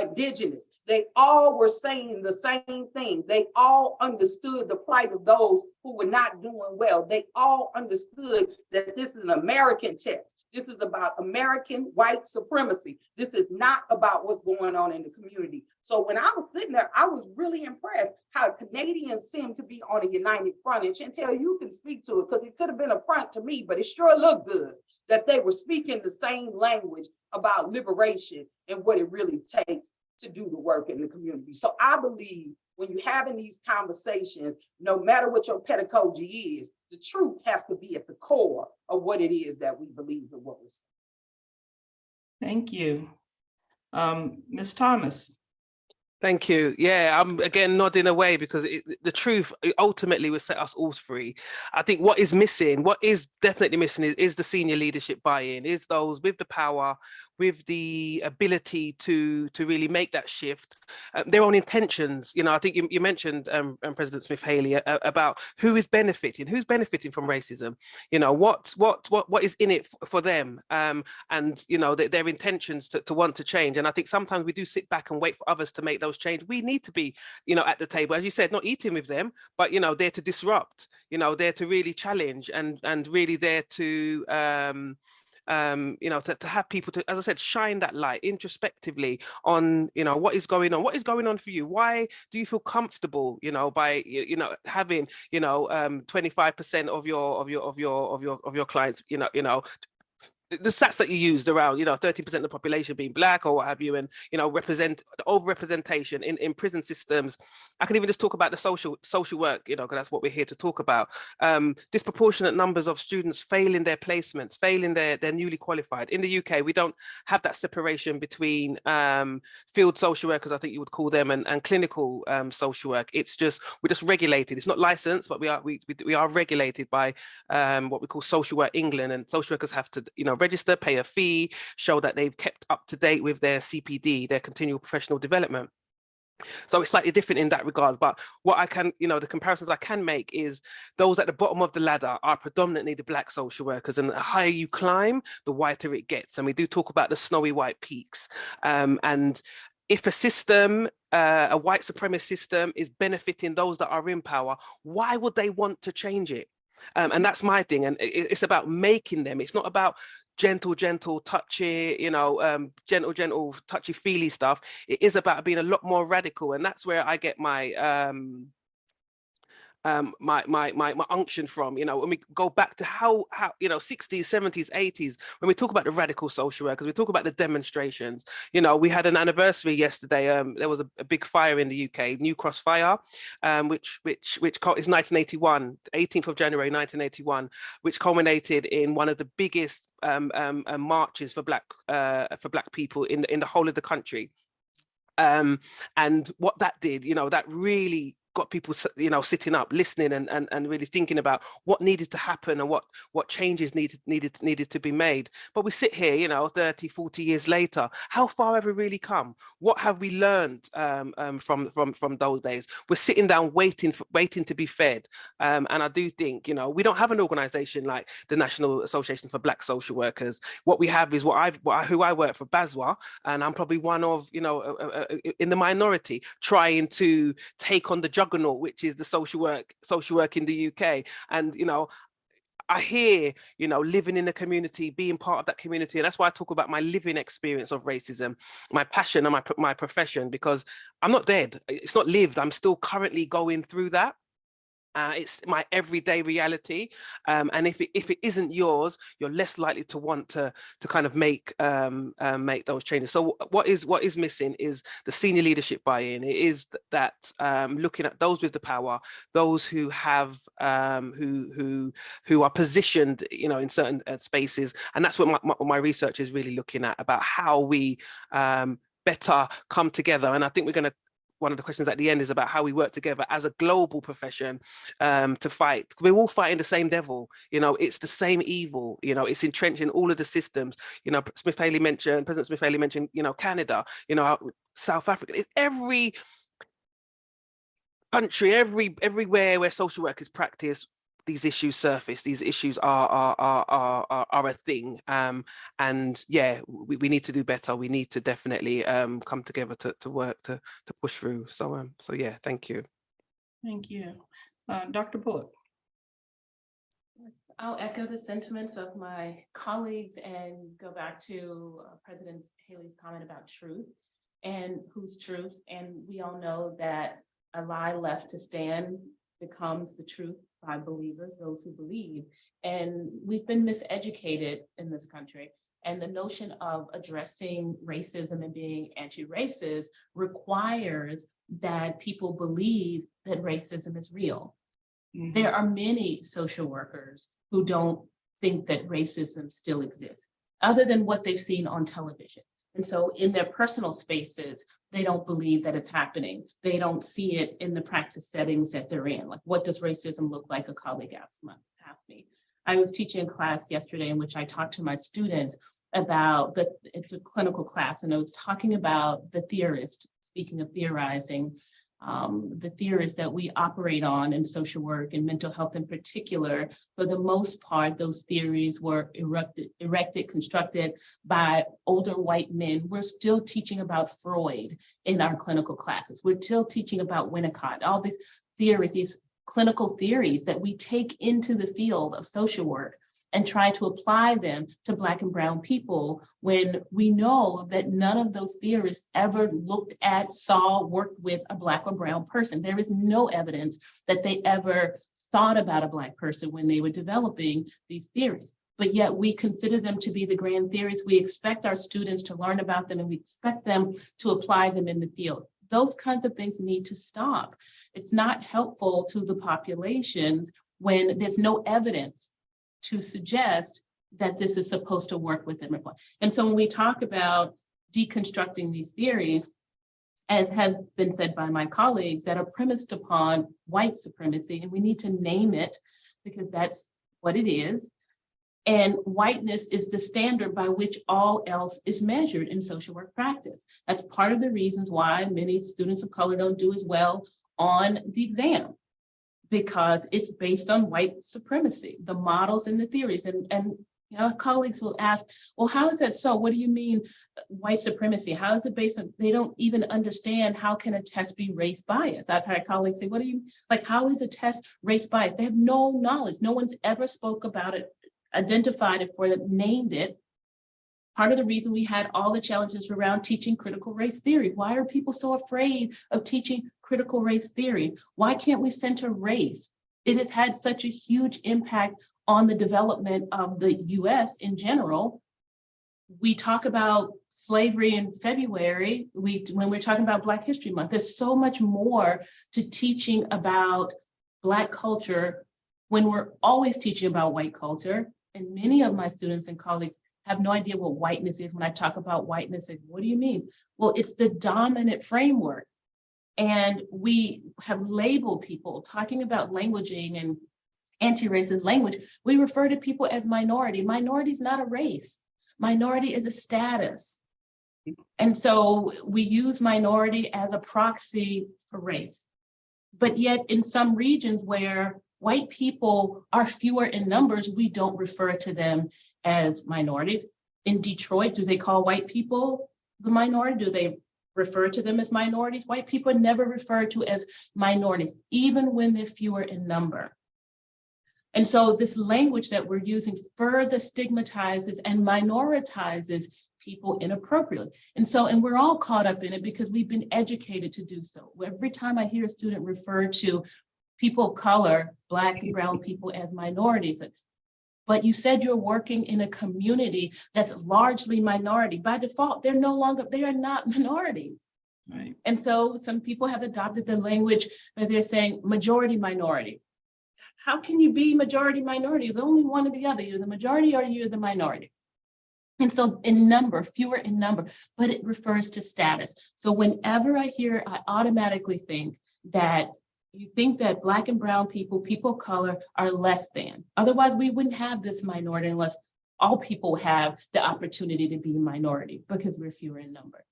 indigenous. They all were saying the same thing. They all understood the plight of those who were not doing well. They all understood that this is an American test. This is about American white supremacy. This is not about what's going on in the community. So when I was sitting there, I was really impressed how Canadians seem to be on a united front. And Chantel, you can speak to it because it could have been a front to me, but it sure looked good that they were speaking the same language about liberation and what it really takes to do the work in the community. So I believe when you're having these conversations, no matter what your pedagogy is, the truth has to be at the core of what it is that we believe and what we're saying. Thank you. Um, Ms. Thomas. Thank you. Yeah, I'm again nodding away because it, the truth ultimately will set us all free. I think what is missing, what is definitely missing is, is the senior leadership buy-in, is those with the power, with the ability to to really make that shift, um, their own intentions. You know, I think you, you mentioned um, um, President Smith Haley uh, about who is benefiting, who's benefiting from racism. You know, what what what what is in it for them, um, and you know their, their intentions to, to want to change. And I think sometimes we do sit back and wait for others to make those change. We need to be, you know, at the table, as you said, not eating with them, but you know, there to disrupt. You know, there to really challenge and and really there to um, um, you know, to, to have people to, as I said, shine that light introspectively on, you know, what is going on, what is going on for you? Why do you feel comfortable, you know, by, you, know, having, you know, um, 25% of your, of your, of your, of your, of your clients, you know, you know, the stats that you used around, you know, 30% of the population being black or what have you, and, you know, represent overrepresentation in, in prison systems. I can even just talk about the social social work, you know, because that's what we're here to talk about. Um, disproportionate numbers of students failing their placements, failing their, their newly qualified. In the UK, we don't have that separation between um, field social workers, I think you would call them, and, and clinical um, social work. It's just, we're just regulated. It's not licensed, but we are we, we, we are regulated by um, what we call Social Work England, and social workers have to, you know, register, pay a fee, show that they've kept up to date with their CPD, their continual professional development. So it's slightly different in that regard, but what I can, you know, the comparisons I can make is those at the bottom of the ladder are predominantly the black social workers and the higher you climb, the whiter it gets. And we do talk about the snowy white peaks. Um, and if a system, uh, a white supremacist system is benefiting those that are in power, why would they want to change it? Um, and that's my thing. And it, it's about making them. It's not about gentle, gentle, touchy, you know, um, gentle, gentle, touchy feely stuff. It is about being a lot more radical. And that's where I get my, um, um, my, my, my, my unction from, you know, when we go back to how, how, you know, 60s, 70s, 80s, when we talk about the radical social workers, we talk about the demonstrations, you know, we had an anniversary yesterday. Um, there was a, a big fire in the UK, New Cross Fire, um, which, which, which is 1981, 18th of January, 1981, which culminated in one of the biggest um, um, uh, marches for black, uh, for black people in, in the whole of the country. Um, and what that did, you know, that really got people, you know, sitting up, listening and, and, and really thinking about what needed to happen and what, what changes needed, needed, needed to be made. But we sit here, you know, 30, 40 years later, how far have we really come? What have we learned um, um, from, from, from those days? We're sitting down waiting, for, waiting to be fed. Um, and I do think, you know, we don't have an organization like the National Association for Black Social Workers. What we have is what I've, what I, who I work for, BASWA, and I'm probably one of, you know, uh, uh, in the minority trying to take on the juggernaut, which is the social work, social work in the UK. And, you know, I hear, you know, living in the community, being part of that community. And that's why I talk about my living experience of racism, my passion and my, my profession, because I'm not dead. It's not lived. I'm still currently going through that. Uh, it's my everyday reality. Um, and if it, if it isn't yours, you're less likely to want to to kind of make um, um, make those changes. So what is what is missing is the senior leadership buy-in. It is that um, looking at those with the power, those who have um, who who who are positioned, you know, in certain uh, spaces, and that's what my, my, my research is really looking at about how we um, better come together. And I think we're going to one of the questions at the end is about how we work together as a global profession um, to fight. We're all fighting the same devil, you know, it's the same evil, you know, it's entrenched in all of the systems. You know, Smith Haley mentioned, President Smith Haley mentioned, you know, Canada, you know, South Africa. It's every country, every everywhere where social work is practiced, these issues surface. These issues are are are are, are, are a thing. Um, and yeah, we, we need to do better. We need to definitely um, come together to, to work to to push through. So um, so yeah, thank you. Thank you. Uh, Dr. Bullock. I'll echo the sentiments of my colleagues and go back to uh, President Haley's comment about truth and whose truth. And we all know that a lie left to stand becomes the truth by believers, those who believe. And we've been miseducated in this country. And the notion of addressing racism and being anti-racist requires that people believe that racism is real. Mhm. There are many social workers who don't think that racism still exists, other than what they've seen on television. And so in their personal spaces, they don't believe that it's happening. They don't see it in the practice settings that they're in. Like, what does racism look like? A colleague asked asked me. I was teaching a class yesterday in which I talked to my students about the, it's a clinical class, and I was talking about the theorist, speaking of theorizing, um, the theories that we operate on in social work and mental health in particular, for the most part, those theories were erected, erected, constructed by older white men. We're still teaching about Freud in our clinical classes. We're still teaching about Winnicott, all these theories, these clinical theories that we take into the field of social work and try to apply them to Black and Brown people when we know that none of those theorists ever looked at, saw, worked with a Black or Brown person. There is no evidence that they ever thought about a Black person when they were developing these theories. But yet we consider them to be the grand theories. We expect our students to learn about them and we expect them to apply them in the field. Those kinds of things need to stop. It's not helpful to the populations when there's no evidence to suggest that this is supposed to work with them. And so when we talk about deconstructing these theories, as has been said by my colleagues, that are premised upon white supremacy, and we need to name it because that's what it is. And whiteness is the standard by which all else is measured in social work practice. That's part of the reasons why many students of color don't do as well on the exam because it's based on white supremacy, the models and the theories. And, and you know, colleagues will ask, well, how is that so? What do you mean white supremacy? How is it based on, they don't even understand how can a test be race biased? I've had colleagues say, what do you, like, how is a test race biased? They have no knowledge. No one's ever spoke about it, identified it for them, named it. Part of the reason we had all the challenges around teaching critical race theory. Why are people so afraid of teaching critical race theory? Why can't we center race? It has had such a huge impact on the development of the US in general. We talk about slavery in February, we, when we're talking about Black History Month, there's so much more to teaching about Black culture when we're always teaching about white culture. And many of my students and colleagues have no idea what whiteness is. When I talk about whiteness, say, what do you mean? Well, it's the dominant framework And we have labeled people talking about languaging and anti-racist language. We refer to people as minority. Minority is not a race. Minority is a status. And so we use minority as a proxy for race. But yet in some regions where white people are fewer in numbers, we don't refer to them as minorities. In Detroit, do they call white people the minority? Do they refer to them as minorities? White people are never referred to as minorities, even when they're fewer in number. And so this language that we're using further stigmatizes and minoritizes people inappropriately. And so, and we're all caught up in it because we've been educated to do so. Every time I hear a student refer to people of color, Black and brown people as minorities, but you said you're working in a community that's largely minority. By default, they're no longer, they are not [laughs] minorities. Right. And so some people have adopted the language where they're saying majority minority. How can you be majority minority? It's only one or the other. You're the majority or you're the minority. And so in number, fewer in number, but it refers to status. So whenever I hear, I automatically think that you think that black and brown people, people of color are less than. Otherwise, we wouldn't have this minority unless all people have the opportunity to be a minority because we're fewer in number.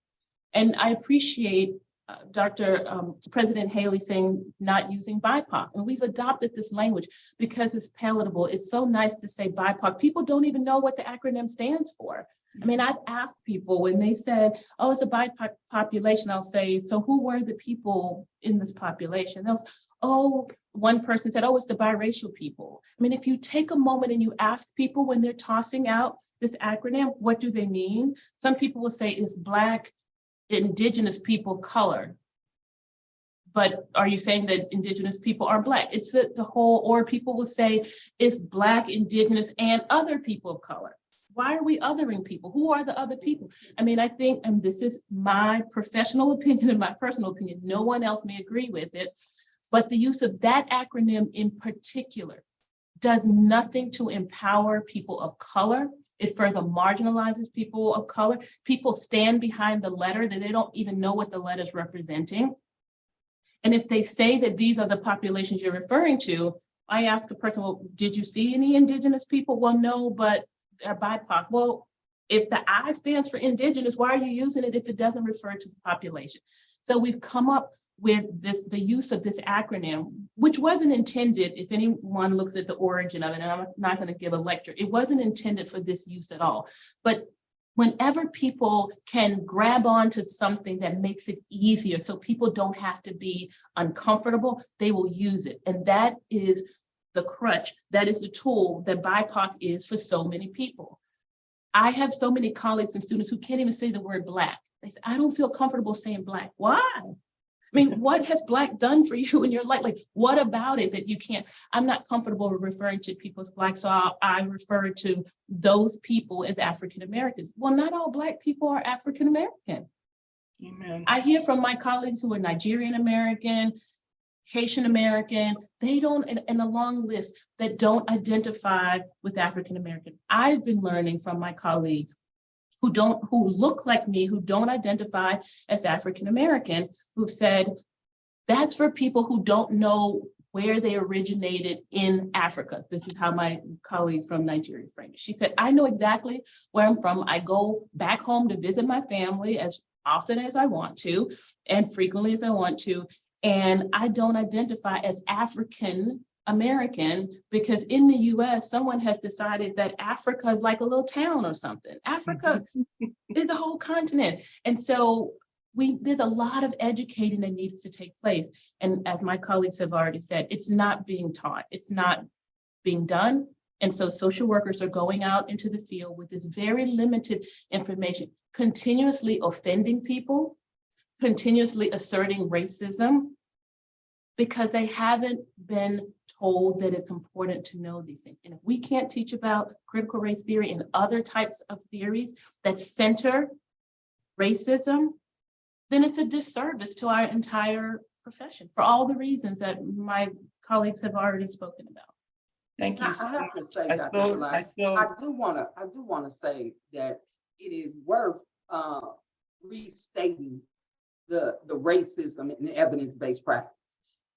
And I appreciate Dr. um, President Haley saying not using BIPOC. And we've adopted this language because it's palatable. It's so nice to say BIPOC. People don't even know what the acronym stands for. I mean, I've asked people when they've said, oh, it's a BIPOC population, I'll say, so who were the people in this population? They'll, oh, one person said, oh, it's the biracial people. I mean, if you take a moment and you ask people when they're tossing out this acronym, what do they mean? Some people will say it's Black, indigenous people of color. But are you saying that indigenous people are black? It's the, the whole, or people will say it's black, indigenous, and other people of color. Why are we othering people? Who are the other people? I mean, I think, and this is my professional [laughs] opinion and my personal opinion, no one else may agree with it, but the use of that acronym in particular does nothing to empower people of color it further marginalizes people of color. People stand behind the letter that they don't even know what the letter is representing. And if they say that these are the populations you're referring to, I ask a person, well, did you see any indigenous people? Well, no, but they're BIPOC. Well, if the I stands for indigenous, why are you using it if it doesn't refer to the population? So we've come up with this, the use of this acronym, which wasn't intended, if anyone looks at the origin of it, and I'm not going to give a lecture, it wasn't intended for this use at all. But whenever people can grab onto something that makes it easier so people don't have to be uncomfortable, they will use it. And that is the crutch, that is the tool that BIPOC is for so many people. I have so many colleagues and students who can't even say the word Black. They say, I don't feel comfortable saying Black. Why? I mean, what has Black done for you in your life? Like, what about it that you can't? I'm not comfortable referring to people as Black, so I, I refer to those people as African Americans. Well, not all Black people are African American. Amen. I hear from my colleagues who are Nigerian American, Haitian American, they don't, and, and a long list that don't identify with African American. I've been learning from my colleagues who don't, who look like me, who don't identify as African American, who've said, that's for people who don't know where they originated in Africa. This is how my colleague from Nigeria framed it. She said, I know exactly where I'm from. I go back home to visit my family as often as I want to and frequently as I want to. And I don't identify as African American because in the US, someone has decided that Africa is like a little town or something. Africa mm-hmm. is a whole continent. And so we there's a lot of educating that needs to take place. And as my colleagues have already said, it's not being taught, it's not being done. And so social workers are going out into the field with this very limited information, continuously offending people, continuously asserting racism, because they haven't been told that it's important to know these things. And if we can't teach about critical race theory and other types of theories that center racism, then it's a disservice to our entire profession for all the reasons that my colleagues have already spoken about. Thank you. so I have to say, I Dr. still, I still, I do wanna, I do wanna say that it is worth, uh, restating the, the racism and evidence-based practice.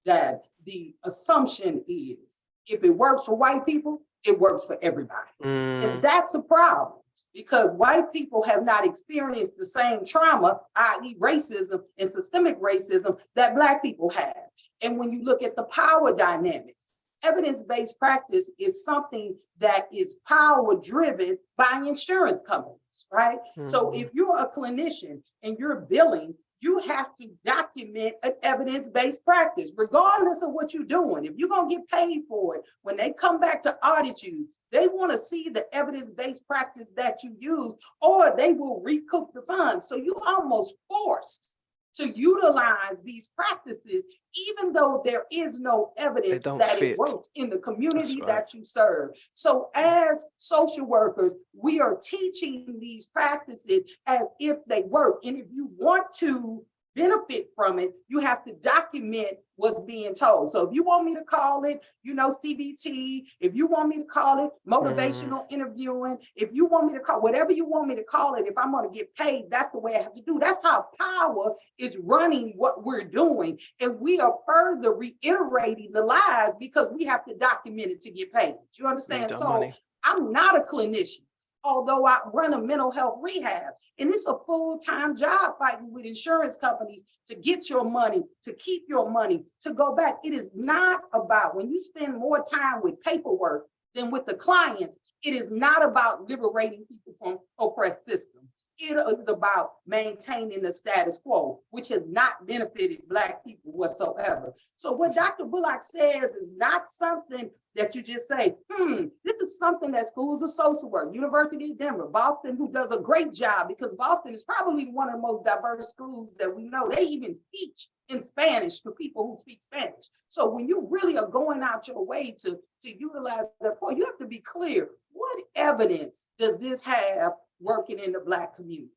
That the assumption is, if it works for white people, it works for everybody. Mm, And that's a problem because white people have not experienced the same trauma, i.e. racism and systemic racism that black people have. And when you look at the power dynamic, evidence-based practice is something that is power driven by insurance companies, right? So mhm. if you're a clinician and you're billing, you have to document an evidence-based practice, regardless of what you're doing. If you're gonna get paid for it, when they come back to audit you, they want to see the evidence-based practice that you use, or they will recoup the funds. So you almost forced to utilize these practices, even though there is no evidence that fit. it works in the community right. that you serve. So as social workers, we are teaching these practices as if they work. And if you want to benefit from it, you have to document what's being told. So if you want me to call it, you know, CBT, if you want me to call it motivational mm-hmm. interviewing, if you want me to call, whatever you want me to call it, if I'm gonna get paid, that's the way I have to do. That's how power is running what we're doing. And we are further reiterating the lies because we have to document it to get paid. You understand? So money. I'm not a clinician, although I run a mental health rehab. And it's a full-time job fighting with insurance companies to get your money, to keep your money, to go back. It is not about, when you spend more time with paperwork than with the clients, it is not about liberating people from oppressed systems. It is about maintaining the status quo, which has not benefited Black people whatsoever. So what Dr. Bullock says is not something that you just say, hmm, this is something that schools of social work, University of Denver, Boston, who does a great job because Boston is probably one of the most diverse schools that we know. They even teach in Spanish to people who speak Spanish. So when you really are going out your way to, to utilize that point, you have to be clear. What evidence does this have working in the Black community?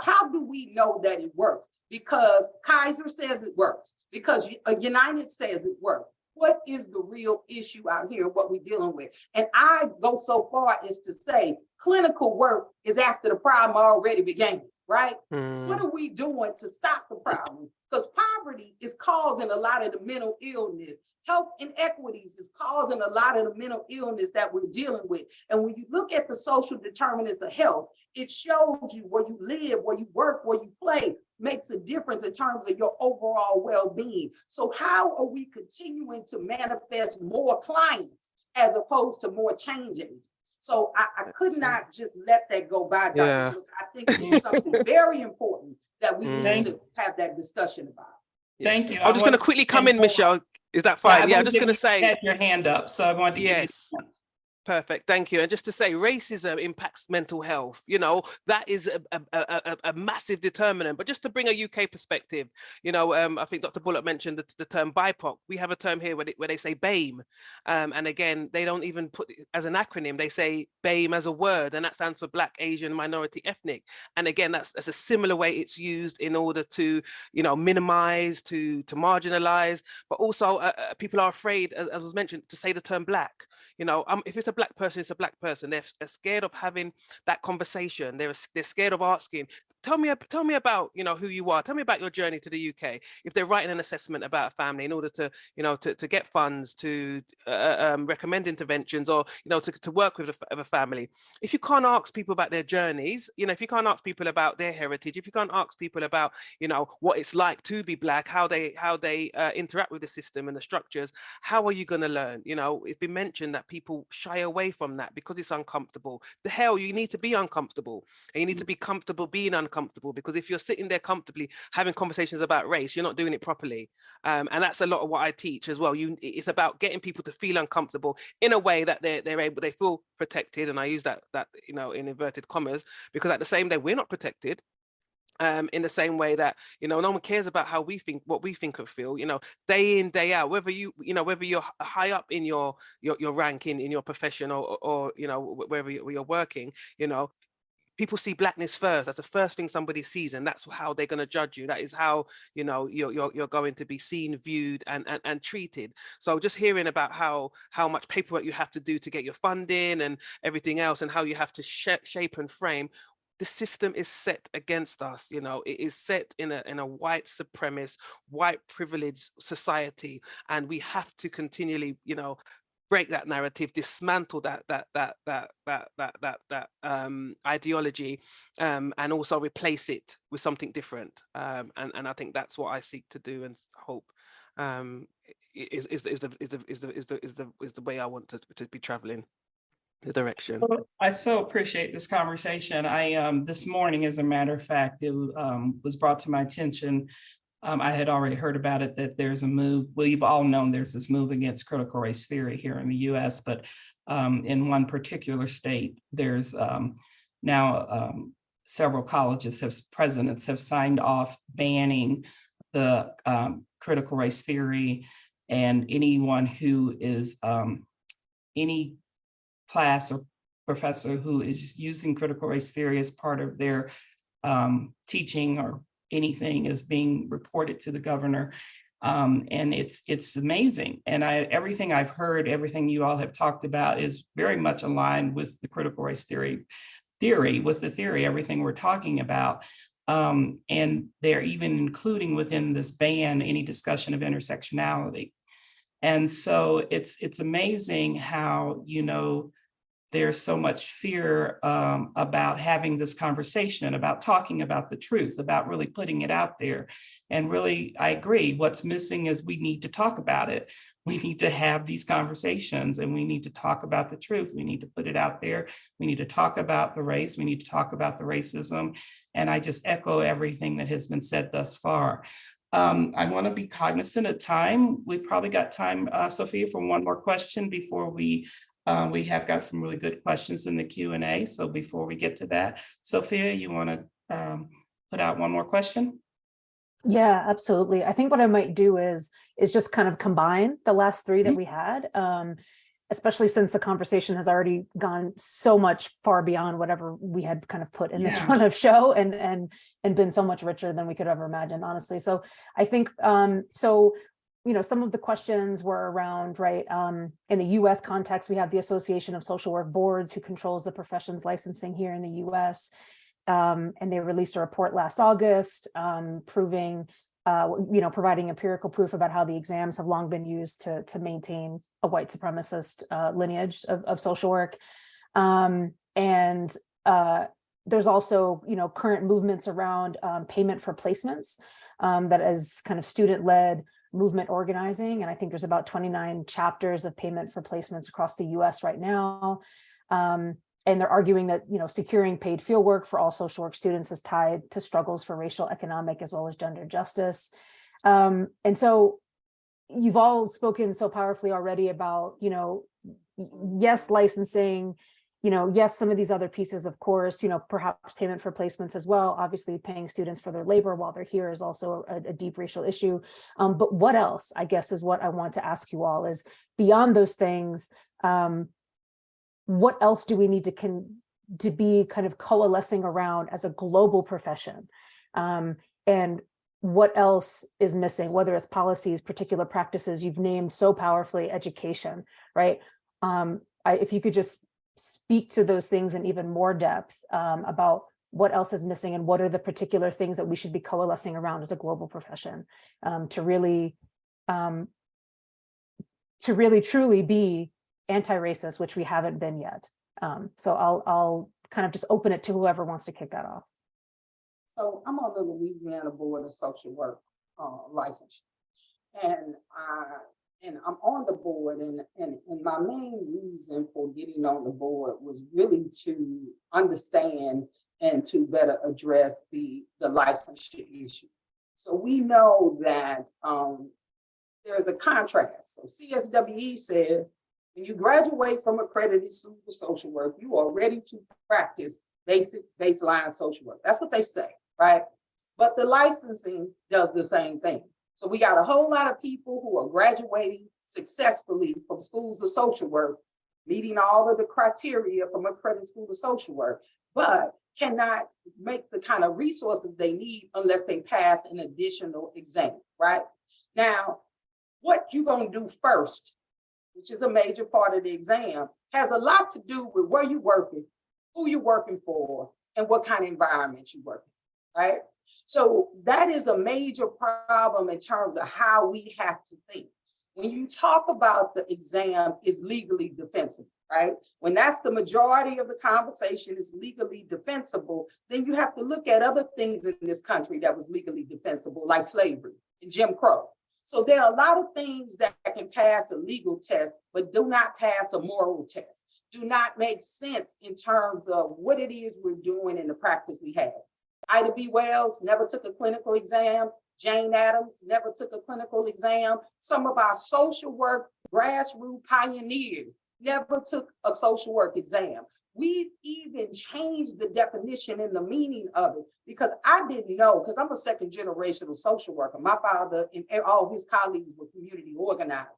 How do we know that it works? Because Kaiser says it works, because uh, United says it works. What is the real issue out here, what we're dealing with? And I go so far as to say clinical work is after the problem already began, right? Mm, What are we doing to stop the problem? Because poverty is causing a lot of the mental illness. Health inequities is causing a lot of the mental illness that we're dealing with. And when you look at the social determinants of health, it shows you where you live, where you work, where you play, makes a difference in terms of your overall well-being. So how are we continuing to manifest more clients as opposed to more change agents? So I, I could not just let that go by, Dr. Yeah. I think it's something [laughs] very important that we need Mm. to have that discussion about. yeah. Thank you. I'm just going to quickly come in. Michelle. Is that fine? Yeah, I'm just going to say. you had Your hand up, so I wanted to give you. Perfect. Thank you. And just to say, racism impacts mental health. You know, that is a, a, a, a- a massive determinant. But just to bring a UK perspective, you know, um, I think Dr. Bullock mentioned the, the term BIPOC. We have a term here where they, where they say BAME. Um, and again, they don't even put it as an acronym. They say BAME as a word, and that stands for Black, Asian, Minority, Ethnic. And again, that's, that's a similar way it's used in order to, you know, minimize, to, to marginalize, but also uh, uh, people are afraid, as, as was mentioned, to say the term Black. You know, um, if it's a black person, is a black person. They're, they're scared of having that conversation. They're they're scared of asking. Tell me, tell me about you know who you are. Tell me about your journey to the UK. If they're writing an assessment about a family in order to you know to, to get funds to uh, um, recommend interventions or you know to, to work with a, a family. If you can't ask people about their journeys, you know if you can't ask people about their heritage, if you can't ask people about you know what it's like to be black, how they how they uh, interact with the system and the structures, how are you going to learn? You know, it's been mentioned that people shy away from that because it's uncomfortable. The hell, you need to be uncomfortable and you need to be comfortable being uncomfortable because if you're sitting there comfortably having conversations about race, you're not doing it properly. Um, and that's a lot of what I teach as well. You, it's about getting people to feel uncomfortable in a way that they're, they're able, they feel protected. And I use that, that, you know, in inverted commas, because at the same day, we're not protected um, in the same way that you know no one cares about how we think what we think of feel you know day in day out whether you you know whether you're high up in your your, your ranking in your profession or, or, or you know wherever where you're working you know people see blackness first that's the first thing somebody sees and that's how they're going to judge you that is how you know you're, you're you're going to be seen viewed and, and and treated. So just hearing about how how much paperwork you have to do to get your funding and everything else and how you have to sh- shape and frame the system is set against us, you know, it is set in a in a white supremacist, white privileged society, and we have to continually, you know, break that narrative, dismantle that that that that that that that, that um, ideology, um, and also replace it with something different. Um, and and I think that's what I seek to do and hope um, is is is the is the is the is the is the is the way I want to to be traveling the direction. I so appreciate this conversation. I um, this morning, as a matter of fact, it um, was brought to my attention um, I had already heard about it, that there's a move, well, you've all known there's this move against critical race theory here in the US, but um, in one particular state, there's um, now um, several colleges have, presidents have signed off banning the um, critical race theory and anyone who is um, any class or professor who is using critical race theory as part of their teaching or anything is being reported to the governor. Um, and it's it's amazing. And I everything I've heard, everything you all have talked about is very much aligned with the critical race theory theory, with the theory, everything we're talking about. Um, and they're even including within this ban any discussion of intersectionality. And so it's it's amazing how, you know, there's so much fear um, about having this conversation, about talking about the truth, about really putting it out there. And really, I agree, what's missing is we need to talk about it. [laughs] We need to have these conversations and we need to talk about the truth. We need to put it out there. We need to talk about the race. We need to talk about the racism. And I just echo everything that has been said thus far. Um, I want to be cognizant of time. We've probably got time, uh, Sophia, for one more question before we uh, we have got some really good questions in the Q and A. So before we get to that, Sophia, you want to um, put out one more question? Yeah, absolutely. I think what I might do is, is just kind of combine the last three that Mhm. we had. Um, especially since the conversation has already gone so much far beyond whatever we had kind of put in this [laughs] Yeah. run of show and, and, and been so much richer than we could ever imagine, honestly. So I think, um, so, you know, some of the questions were around, right, um, in the US context, we have the Association of Social Work Boards who controls the profession's licensing here in the US. Um, and they released a report last August, um, proving, uh, you know, providing empirical proof about how the exams have long been used to, to maintain a white supremacist, uh, lineage of, of social work. Um, and, uh, there's also, you know, current movements around, um, payment for placements, um, that is kind of student-led movement organizing. And I think there's about 29 chapters of payment for placements across the US right now. Um, and they're arguing that, you know, securing paid field work for all social work students is tied to struggles for racial, economic, as well as gender justice. Um, and so you've all spoken so powerfully already about, you know, yes, licensing, you know, yes, some of these other pieces, of course, you know, perhaps payment for placements as well. Obviously, paying students for their labor while they're here is also a, a deep racial issue. Um, but what else, I guess, is what I want to ask you all is beyond those things, um, what else do we need to can to be kind of coalescing around as a global profession? Um, and what else is missing, whether it's policies, particular practices, you've named so powerfully education, right? Um, I, if you could just speak to those things in even more depth um, about what else is missing and what are the particular things that we should be coalescing around as a global profession um, to really um, to really truly be anti-racist, which we haven't been yet. Um, so I'll I'll kind of just open it to whoever wants to kick that off. So I'm on the Louisiana Board of Social Work, uh, license. And I, and I'm on the board and, and, and my main reason for getting on the board was really to understand and to better address the, the licensure issue. So we know that, um, there's a contrast. So CSWE says, when you graduate from accredited social work, you are ready to practice basic baseline social work. That's what they say, right? But the licensing does the same thing. So we got a whole lot of people who are graduating successfully from schools of social work, meeting all of the criteria from a accredited school of social work, but cannot make the kind of resources they need unless they pass an additional exam, right? Now, what you gonna do first, which is a major part of the exam, has a lot to do with where you're working, who you're working for, and what kind of environment you work in, right? So that is a major problem in terms of how we have to think. When you talk about the exam is legally defensible, right? When that's the majority of the conversation is legally defensible, then you have to look at other things in this country that was legally defensible, like slavery and Jim Crow. So there are a lot of things that can pass a legal test, but do not pass a moral test, do not make sense in terms of what it is we're doing and the practice we have. Ida B. Wells never took a clinical exam. Jane Addams never took a clinical exam. Some of our social work grassroots pioneers never took a social work exam. We've even changed the definition and the meaning of it because I didn't know, because I'm a second generational social worker. My father and all his colleagues were community organized.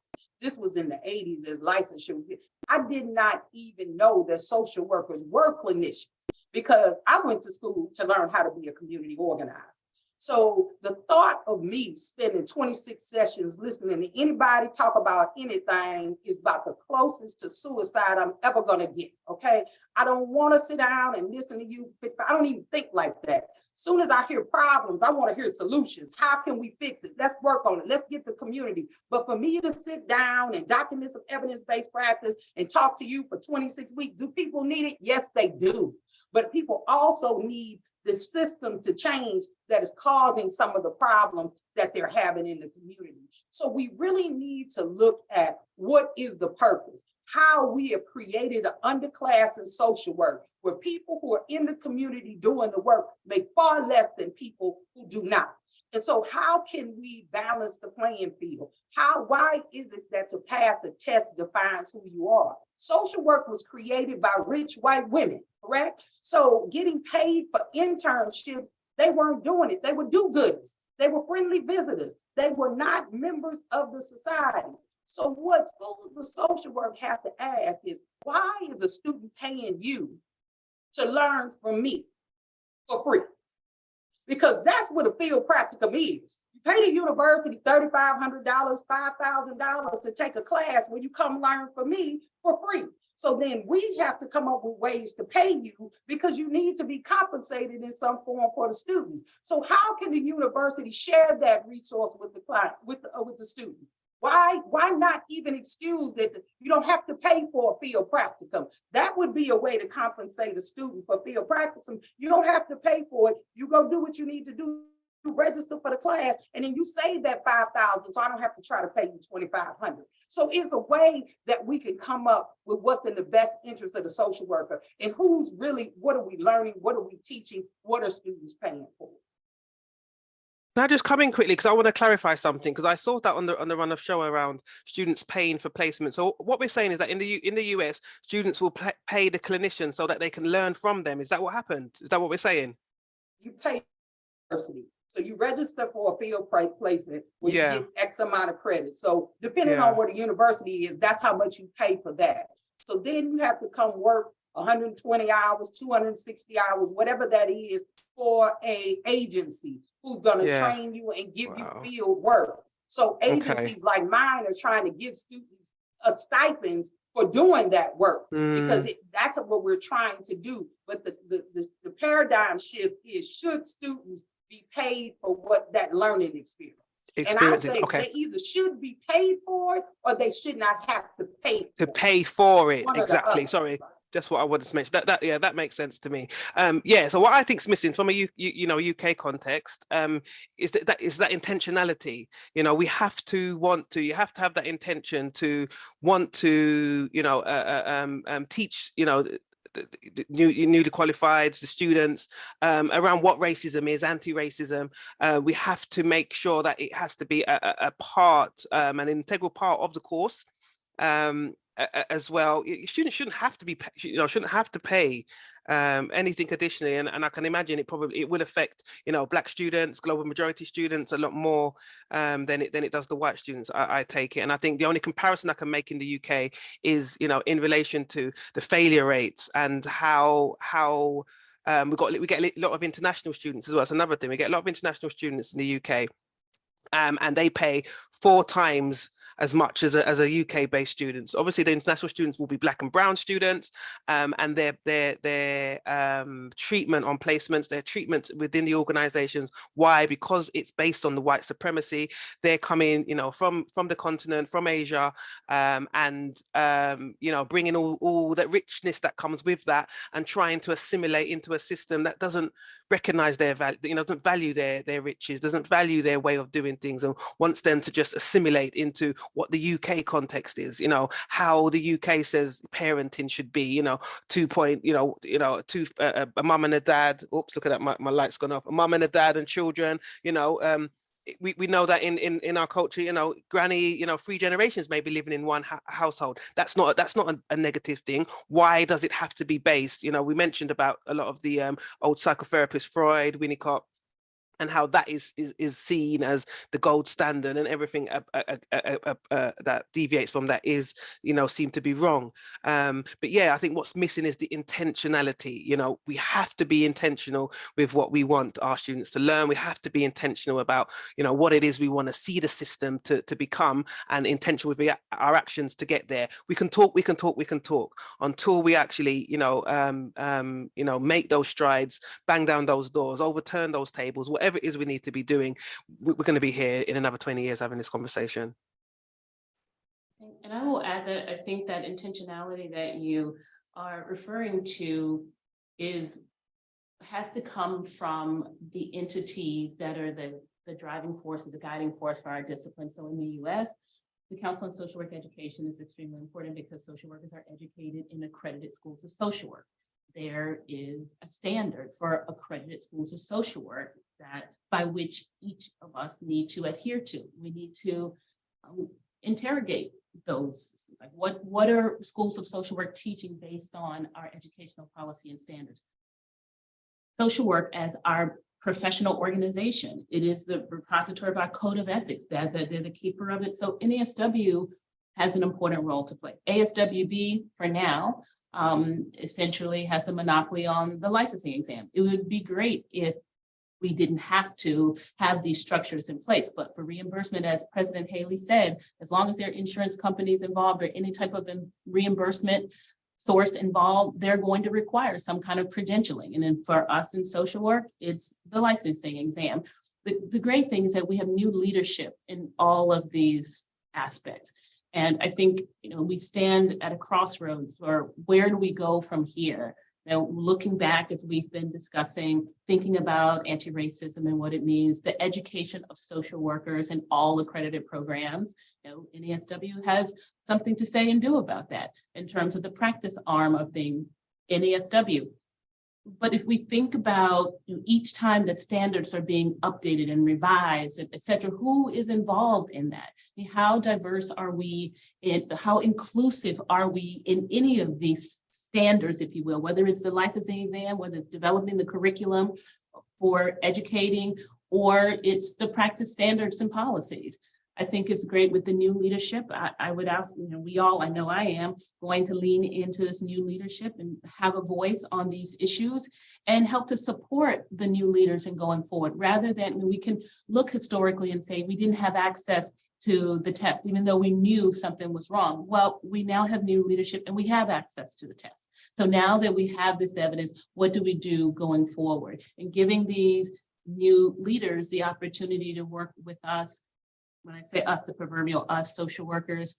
This was in the 80s as licensure. I did not even know that social workers were clinicians because I went to school to learn how to be a community organizer. So the thought of me spending 26 sessions listening to anybody talk about anything is about the closest to suicide I'm ever gonna get, okay? I don't wanna sit down and listen to you, I don't even think like that. Soon as I hear problems, I wanna hear solutions. How can we fix it? Let's work on it. Let's get the community. But for me to sit down and document some evidence-based practice and talk to you for 26 weeks, do people need it? Yes, they do. But people also need the system to change that is causing some of the problems that they're having in the community. So we really need to look at what is the purpose, how we have created an underclass in social work where people who are in the community doing the work make far less than people who do not. And so how can we balance the playing field? How, why is it that to pass a test defines who you are? Social work was created by rich white women, correct? So getting paid for internships, they weren't doing it. They were do-gooders. They were friendly visitors. They were not members of the society. So what schools of social work have to ask is, why is a student paying you to learn from me for free? Because that's what a field practicum is. You pay the university $3,500, $5,000 to take a class where you come learn from me for free. So then we have to come up with ways to pay you because you need to be compensated in some form for the students. So how can the university share that resource with the client, with the, uh, with the student? Why, why not even excuse that you don't have to pay for a field practicum? That would be a way to compensate a student for field practicum. You don't have to pay for it. You go do what you need to do you register for the class and then you save that 5,000 so I don't have to try to pay you 2,500. So it's a way that we can come up with what's in the best interest of the social worker and who's really, what are we learning? What are we teaching? What are students paying for? Now just come in quickly because I want to clarify something because I saw that on the on the run of show around students paying for placement. So what we're saying is that in the U, in the US, students will pay, pay the clinician so that they can learn from them. Is that what happened? Is that what we're saying? You pay university. So you register for a field placement where Yeah. X amount of credit. So depending Yeah. on where the university is, that's how much you pay for that. So then you have to come work hundred and twenty hours, two hundred and sixty hours, whatever that is for a agency who's gonna Yeah. train you and give Wow. you field work. So Okay. agencies like mine are trying to give students a stipends for doing that work because Mm, it, that's what we're trying to do. But the, the, the, the paradigm shift is should students be paid for what that learning experience? And I say Okay. they either should be paid for it or they should not have to pay. To for it. pay for it. One or the Exactly. Sorry. That's what I wanted to mention. That, that, yeah, that makes sense to me. Um, yeah. So what I think's missing from a U, you, you know UK context um, is that that is that intentionality. You know, we have to want to. You have to have that intention to want to. You know, uh, uh, um, um, teach. You know. new, newly qualified, the students um, around what racism is, anti-racism. Uh, we have to make sure that it has to be a, a, part, um, an integral part of the course um, as well. Students shouldn't have to be, you know, shouldn't have to pay um, anything additionally. And, and I can imagine it probably, it will affect, you know, black students, global majority students a lot more um, than it than it does the white students, I, I take it. And I think the only comparison I can make in the UK is, you know, in relation to the failure rates and how, how um, we got, we get a lot of international students as well. it's another thing. We get a lot of international students in the UK um, and they pay four times as much as a, as a UK based students. Obviously the international students will be black and brown students um, and their, their, their um, treatment on placements, their treatment within the organizations. Why? Because it's based on the white supremacy. They're coming, you know, from, from the continent, from Asia um, and, um, you know, bringing all, all that richness that comes with that and trying to assimilate into a system that doesn't recognize their value, you know, doesn't value their, their riches, doesn't value their way of doing things and wants them to just assimilate into what the UK context is, you know, how the UK says parenting should be, you know, two point, you know, you know, two, uh, a mum and a dad, oops, look at that, my, my light's gone off, a mum and a dad and children, you know, um, we, we know that in, in in our culture you know granny you know three generations may be living in one household. That's not that's not a, a, negative thing. Why does it have to be based? You know we mentioned about a lot of the um, old psychotherapists freud winnicott and how that is, is is seen as the gold standard and everything uh, uh, uh, that deviates from that is you know seem to be wrong. Um but yeah i think what's missing is the intentionality you know? We have to be intentional with what we want our students to learn. We have to be intentional about you know what it is we want to see the system to to become and intentional with our actions to get there. We can talk we can talk we can talk until we actually you know um um you know make those strides bang down those doors overturn those tables whatever it is we need to be doing we're going to be here in another 20 years having this conversation And I will add that I think that intentionality that you are referring to is, has to come from the entities that are the, the driving force or the guiding force for our discipline. So in the US, the Council on Social Work Education is extremely important because social workers are educated in accredited schools of social work. There is a standard for accredited schools of social work that by which each of us need to adhere to. We need to um, interrogate those, like what, what are schools of social work teaching based on our educational policy and standards? Social work as our professional organization. It is the repository of our code of ethics, that that they're the keeper of it. So NASW has an important role to play. ASWB for now um, essentially has a monopoly on the licensing exam. It would be great if we didn't have to have these structures in place. But for reimbursement, as President Haley said, as long as there are insurance companies involved or any type of reimbursement source involved, they're going to require some kind of credentialing. And then for us in social work, it's the licensing exam. The, the great thing is that we have new leadership in all of these aspects. And I think, you know, we stand at a crossroads or where do we go from here? Now, looking back as we've been discussing, thinking about anti-racism and what it means, the education of social workers in all accredited programs, you know, NASW has something to say and do about that in terms of the practice arm of being NASW. But if we think about you know, each time that standards are being updated and revised, et cetera, who is involved in that? I mean, how diverse are we in, how inclusive are we in any of these standards, if you will, whether it's the licensing exam, whether it's developing the curriculum for educating, or it's the practice standards and policies. I think it's great with the new leadership. I, I would ask, you know, we all, I know I am, going to lean into this new leadership and have a voice on these issues and help to support the new leaders in going forward, rather than I mean, we can look historically and say we didn't have access to the test, even though we knew something was wrong. Well, we now have new leadership and we have access to the test. So now that we have this evidence, what do we do going forward? And giving these new leaders the opportunity to work with us when I say us, the proverbial us, social workers,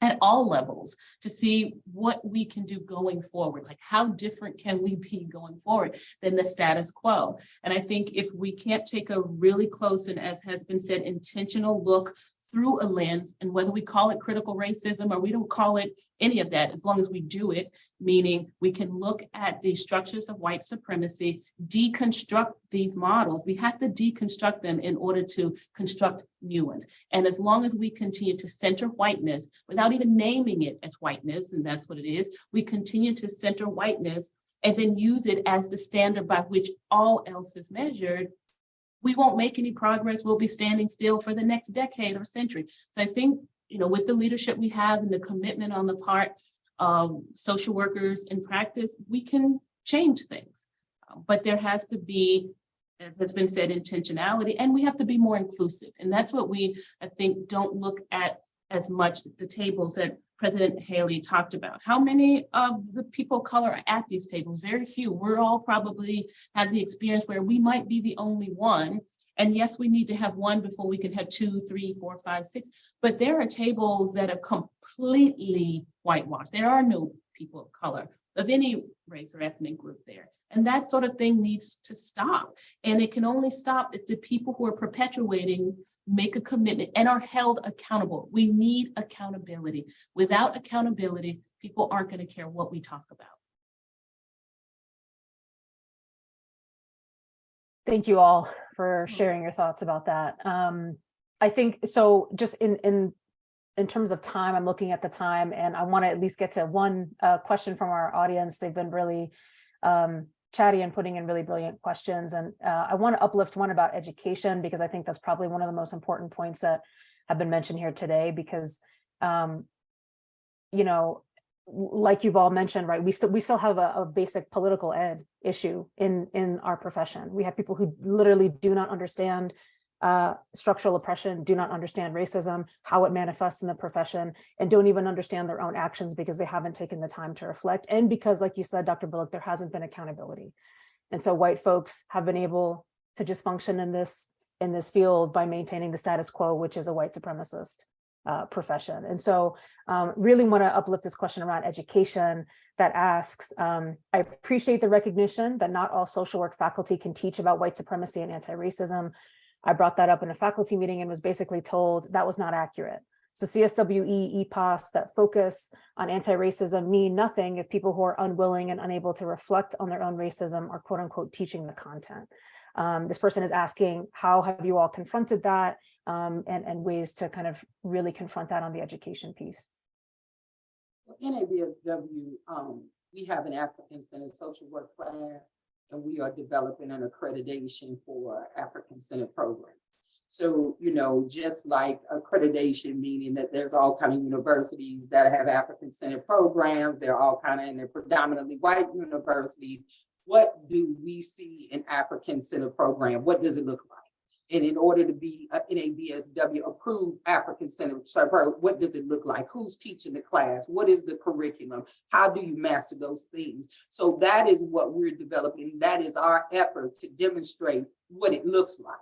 at all levels to see what we can do going forward. Like how different can we be going forward than the status quo? And I think if we can't take a really close and as has been said, intentional look through a lens and whether we call it critical racism or we don't call it any of that, as long as we do it, meaning we can look at the structures of white supremacy, deconstruct these models. We have to deconstruct them in order to construct new ones. And as long as we continue to center whiteness without even naming it as whiteness, and that's what it is, we continue to center whiteness and then use it as the standard by which all else is measured, we won't make any progress. We'll be standing still for the next decade or century. So I think, you know, with the leadership we have and the commitment on the part of social workers in practice, we can change things. Um, but there has to be, as has been said, intentionality, and we have to be more inclusive. And that's what we, I think, don't look at as much the tables that President Haley talked about. How many of the people of color are at these tables? Very few. We're all probably have the experience where we might be the only one. And yes, we need to have one before we can have two, three, four, five, six. But there are tables that are completely whitewashed. There are no people of color of any race or ethnic group there. And that sort of thing needs to stop. And it can only stop if the people who are perpetuating make a commitment and are held accountable. We need accountability. Without accountability, people aren't going to care what we talk about. Thank you all for sharing your thoughts about that. Um, I think, so just in, in, in terms of time, I'm looking at the time and I want to at least get to one uh, question from our audience. They've been really um, chatty and putting in really brilliant questions. And uh, I want to uplift one about education because I think that's probably one of the most important points that have been mentioned here today because, um, you know, like you've all mentioned, right, we still, we still have a, a basic political ed issue in, in our profession. We have people who literally do not understand uh, structural oppression, do not understand racism, how it manifests in the profession, and don't even understand their own actions because they haven't taken the time to reflect. And because, like you said, Dr. Bullock, there hasn't been accountability. And so white folks have been able to just function in this, in this field by maintaining the status quo, which is a white supremacist uh, profession. And so um, really want to uplift this question around education that asks, um, I appreciate the recognition that not all social work faculty can teach about white supremacy and anti-racism. I brought that up in a faculty meeting and was basically told that was not accurate. So CSWE, EPAS that focus on anti-racism mean nothing if people who are unwilling and unable to reflect on their own racism are quote unquote teaching the content. Um, this person is asking, how have you all confronted that um, and, and ways to kind of really confront that on the education piece? NABSW, um, we have an African Centered Social Work class, and we are developing an accreditation for African Centered program. So, you know, just like accreditation, meaning that there's all kind of universities that have African Centered programs, they're all kind of, and they're predominantly white universities. What do we see in African Centered program? What does it look like? And in order to be uh, a NABSW approved African Center, so what does it look like? Who's teaching the class? What is the curriculum? How do you master those things? So that is what we're developing. That is our effort to demonstrate what it looks like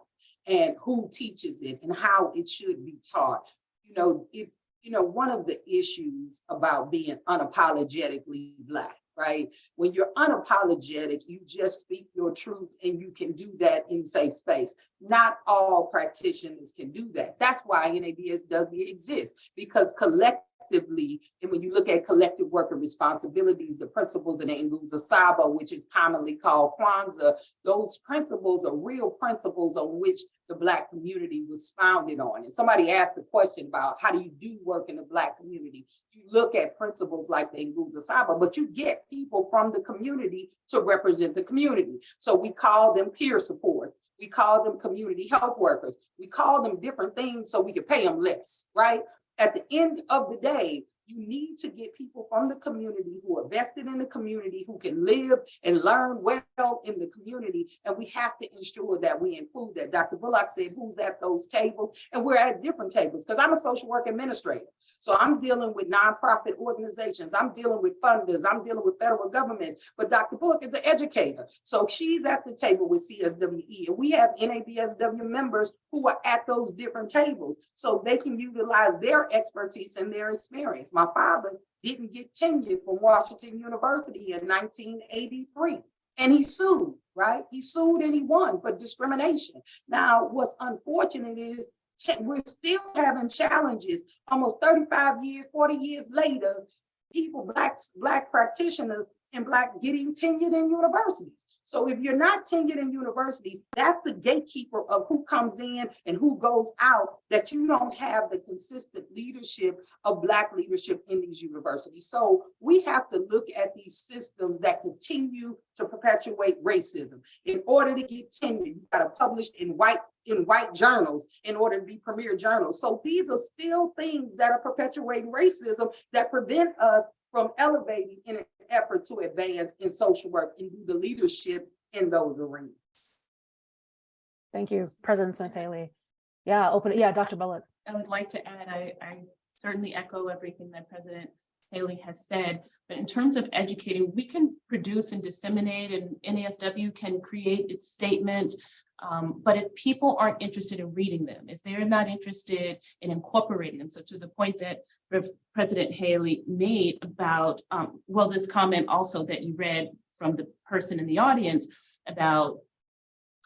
and who teaches it and how it should be taught. You know, if you know, one of the issues about being unapologetically Black, right? When you're unapologetic, you just speak your truth and you can do that in safe space. Not all practitioners can do that. That's why NABSW exist because collectively, and when you look at collective worker responsibilities, the principles in Nguzo Saba, which is commonly called Kwanzaa, those principles are real principles on which the Black community was founded on. And somebody asked a question about how do you do work in the Black community? You look at principles like the Nguzo Saba, but you get people from the community to represent the community. So we call them peer support. We call them community health workers. We call them different things so we can pay them less, right? At the end of the day, you need to get people from the community who are vested in the community, who can live and learn well in the community. And we have to ensure that we include that. Dr. Bullock said, who's at those tables? And we're at different tables because I'm a social work administrator. So I'm dealing with nonprofit organizations. I'm dealing with funders. I'm dealing with federal government. But Dr. Bullock is an educator. So she's at the table with CSWE. And we have NABSW members who are at those different tables so they can utilize their expertise and their experience. My father didn't get tenure from Washington University in 1983 and he sued, right? He sued and he won for discrimination. Now, what's unfortunate is we're still having challenges almost 35 years, 40 years later, people, blacks, black practitioners and black getting tenured in universities. So if you're not tenured in universities, that's the gatekeeper of who comes in and who goes out, that you don't have the consistent leadership of black leadership in these universities. So we have to look at these systems that continue to perpetuate racism. In order to get tenure, you gotta publish in white in white journals in order to be premier journals. So these are still things that are perpetuating racism that prevent us from elevating in effort to advance in social work and do the leadership in those arenas. Thank you, President Smith Haley. Yeah, open it. Yeah, Dr. Bullock. I would like to add, I, I certainly echo everything that President Haley has said, but in terms of educating, we can produce and disseminate and NASW can create its statements. Um, but if people aren't interested in reading them, if they're not interested in incorporating them, so to the point that President Haley made about, um, well, this comment also that you read from the person in the audience about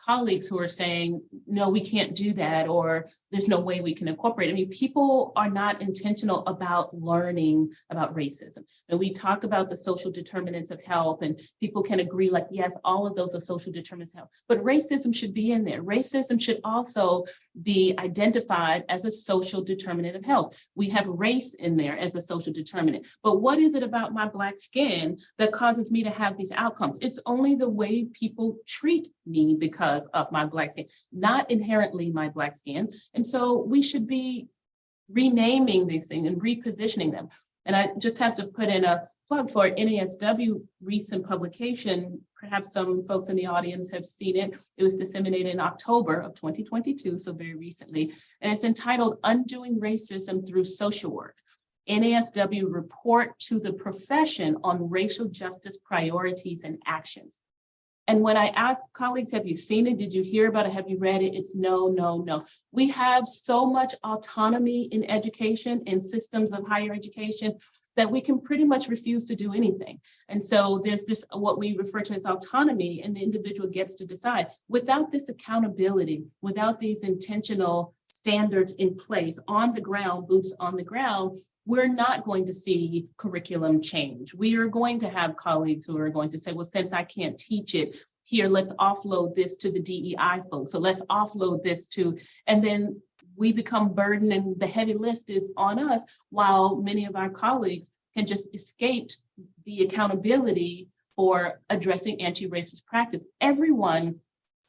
colleagues who are saying, no, we can't do that, or there's no way we can incorporate. I mean, people are not intentional about learning about racism. And we talk about the social determinants of health and people can agree like, yes, all of those are social determinants of health, but racism should be in there. Racism should also be identified as a social determinant of health. We have race in there as a social determinant, but what is it about my black skin that causes me to have these outcomes? It's only the way people treat me because of my black skin, not inherently my black skin. And so we should be renaming these things and repositioning them. And I just have to put in a plug for NASW recent publication. Perhaps some folks in the audience have seen it. It was disseminated in October of 2022, so very recently. And it's entitled Undoing Racism Through Social Work. NASW report to the profession on racial justice priorities and actions. And when I ask colleagues, have you seen it? Did you hear about it? Have you read it? It's no, no, no. We have so much autonomy in education and systems of higher education that we can pretty much refuse to do anything. And so there's this, what we refer to as autonomy and the individual gets to decide. Without this accountability, without these intentional standards in place on the ground, boots on the ground, we're not going to see curriculum change. We are going to have colleagues who are going to say, well, since I can't teach it, here, let's offload this to the DEI folks. So let's offload this to, and then we become burdened and the heavy lift is on us while many of our colleagues can just escape the accountability for addressing anti-racist practice. Everyone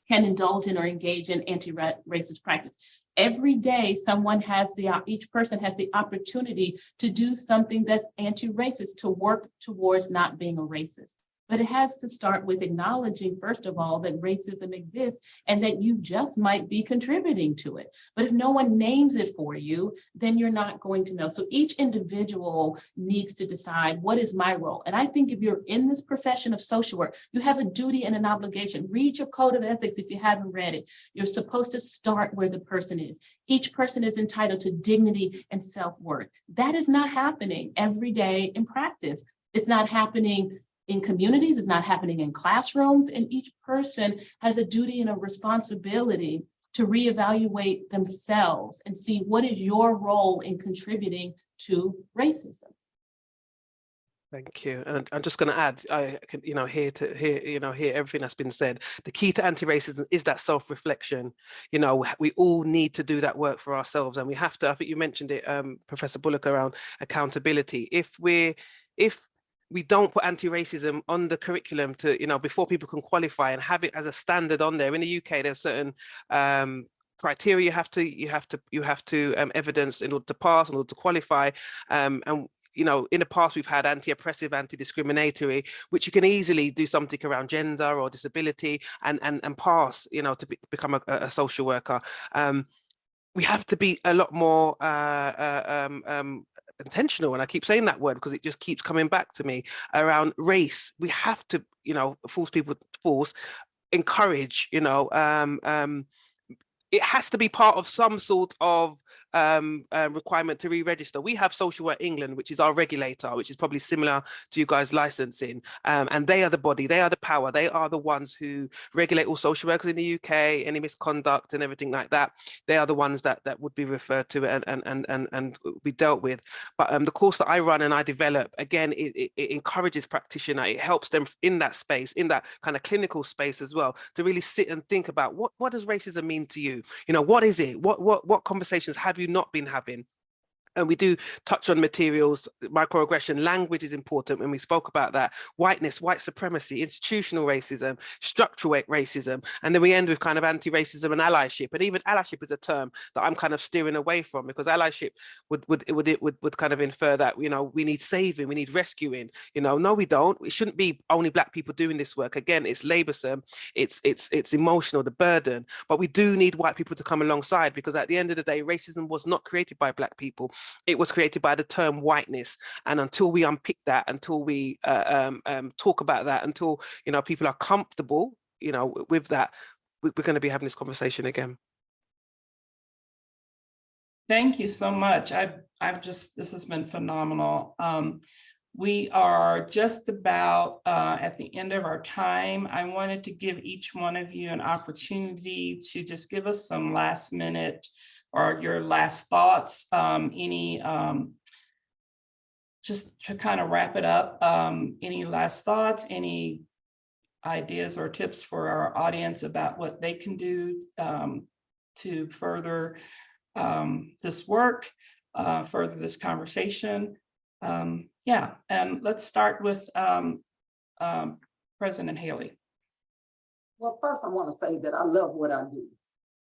can indulge in or engage in anti-racist practice. Every day, someone has the, each person has the opportunity to do something that's anti-racist, to work towards not being a racist. But it has to start with acknowledging, first of all, that racism exists and that you just might be contributing to it. But if no one names it for you, then you're not going to know. So each individual needs to decide what is my role. And I think if you're in this profession of social work, you have a duty and an obligation. Read your code of ethics if you haven't read it. You're supposed to start where the person is. Each person is entitled to dignity and self-worth. That is not happening every day in practice. It's not happening in communities, it's not happening in classrooms, and each person has a duty and a responsibility to reevaluate themselves and see what is your role in contributing to racism. Thank you. And I'm just going to add, I can, you know, hear to hear, you know, hear everything that's been said. The key to anti-racism is that self-reflection. You know, we all need to do that work for ourselves and we have to, I think you mentioned it, um, Professor Bullock, around accountability. If we're, if we don't put anti-racism on the curriculum to, you know, before people can qualify and have it as a standard on there. In the UK, there's certain um, criteria you have to, you have to, you have to um, evidence in order to pass, in order to qualify. Um, and you know, in the past we've had anti-oppressive, anti-discriminatory, which you can easily do something around gender or disability and and and pass, you know, to be, become a, a, social worker. Um, we have to be a lot more uh, uh, um, um, intentional and I keep saying that word because it just keeps coming back to me around race. We have to you know force people force encourage you know um um it has to be part of some sort of um, uh, requirement to re-register. We have Social Work England, which is our regulator, which is probably similar to you guys licensing. Um, and they are the body, they are the power, they are the ones who regulate all social workers in the UK, any misconduct and everything like that. They are the ones that that would be referred to and and and and, and be dealt with. But um, the course that I run and I develop, again, it, it, it encourages practitioner, it helps them in that space, in that kind of clinical space as well, to really sit and think about what, what does racism mean to you? You know, what is it? What what what conversations have you not been having? And we do touch on materials, microaggression, language is important when we spoke about that, whiteness, white supremacy, institutional racism, structural racism, and then we end with kind of anti-racism and allyship. And even allyship is a term that I'm kind of steering away from because allyship would would would would, would kind of infer that, you know, we need saving, we need rescuing, you know, no, we don't. It shouldn't be only black people doing this work. Again, it's laborsome, it's it's it's emotional, the burden, but we do need white people to come alongside because at the end of the day, racism was not created by black people it was created by the term whiteness. And until we unpick that, until we uh, um, um, talk about that, until, you know, people are comfortable, you know, with that, we- we're going to be having this conversation again. Thank you so much. I've, I've just, this has been phenomenal. Um, we are just about uh, at the end of our time. I wanted to give each one of you an opportunity to just give us some last minute or your last thoughts, um, any um, just to kind of wrap it up, um, any last thoughts, any ideas or tips for our audience about what they can do um, to further um, this work, uh, further this conversation. Um, yeah, and let's start with President Haley. Well, first I want to say that I love what I do.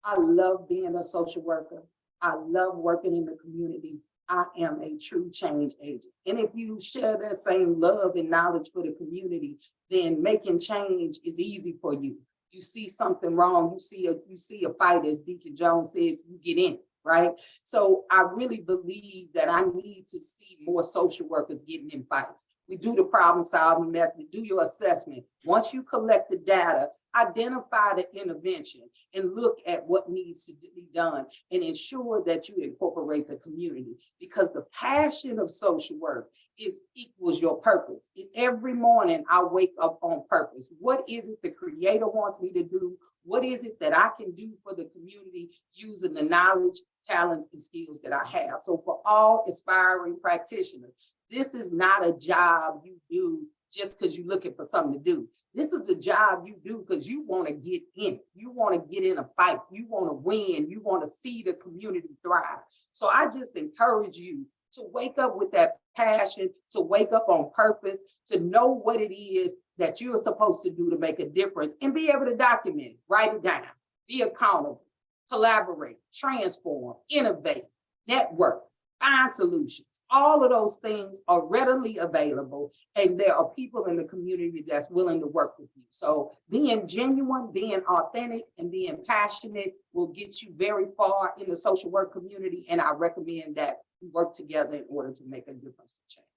I love being a social worker. I love working in the community. I am a true change agent. And if you share that same love and knowledge for the community, then making change is easy for you. You see something wrong, you see a, you see a fight, as Deacon Jones says, you get in it, right? So I really believe that I need to see more social workers getting in fights. We do the problem solving method, do your assessment. Once you collect the data, identify the intervention and look at what needs to be done and ensure that you incorporate the community because the passion of social work is equals your purpose. Every morning I wake up on purpose. What is it the creator wants me to do? What is it that I can do for the community using the knowledge, talents, and skills that I have? So for all aspiring practitioners, this is not a job you do just because you're looking for something to do. This is a job you do because you want to get in it. You want to get in a fight. You want to win. You want to see the community thrive. So I just encourage you to wake up with that passion, to wake up on purpose, to know what it is that you're supposed to do to make a difference and be able to document it, write it down, be accountable, collaborate, transform, innovate, network, find solutions. All of those things are readily available and there are people in the community that's willing to work with you. So being genuine, being authentic and being passionate will get you very far in the social work community. And I recommend that we work together in order to make a difference to change.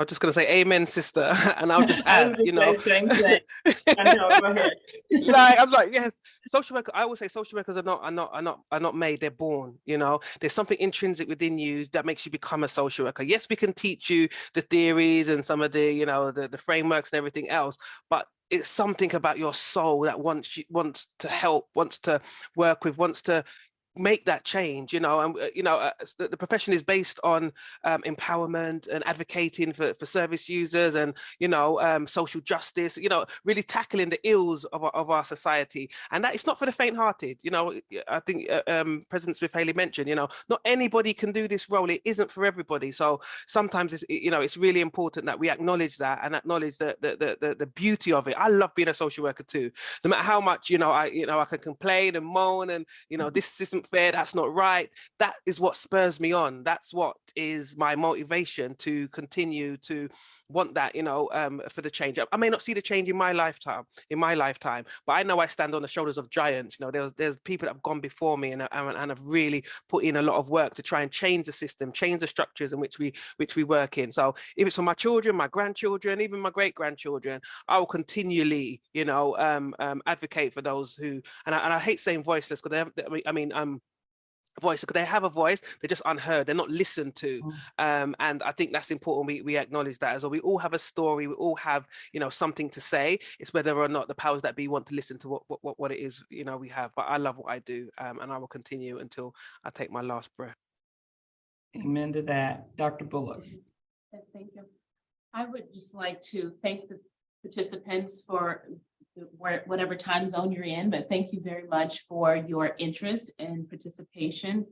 I'm just going to say amen, sister. [laughs] And I'll just [laughs] add, you know. saying same thing. I know, go ahead. [laughs] like I'm like, yeah, social worker. I always say social workers are not are not are not are not made. They're born. You know, there's something intrinsic within you that makes you become a social worker. Yes, we can teach you the theories and some of the you know the the frameworks and everything else, but it's something about your soul that wants you wants to help, wants to work with, wants to make that change you know and uh, you know uh, the, the profession is based on um, empowerment and advocating for, for service users and you know um, social justice you know really tackling the ills of our, of our society and that it's not for the faint-hearted you know i think uh, um, president smith haley mentioned you know not anybody can do this role it isn't for everybody so sometimes it's you know it's really important that we acknowledge that and acknowledge the the the, the, the beauty of it i love being a social worker too no matter how much you know i you know i can complain and moan and you know this isn't fair that's not right. That is what spurs me on. That's what is my motivation to continue to want that you know um for the change i may not see the change in my lifetime in my lifetime but i know i stand on the shoulders of giants. You know there's there's people that have gone before me and, and, and have really put in a lot of work to try and change the system change the structures in which we which we work in. So if it's for my children my grandchildren even my great grandchildren I will continually, you know, um, um, advocate for those who, and I, and I hate saying voiceless because I mean, I mean, um, voice because they have a voice they're just unheard they're not listened to um and i think that's important we, we acknowledge that as well we all have a story we all have you know something to say it's whether or not the powers that be want to listen to what what, what- what it is you know we have but i love what i do um and i will continue until i take my last breath Amen to that. Dr. Bullock. Yes, Thank you. I would just like to thank the participants for the- whatever time zone you're in, but thank you very much for your interest and participation.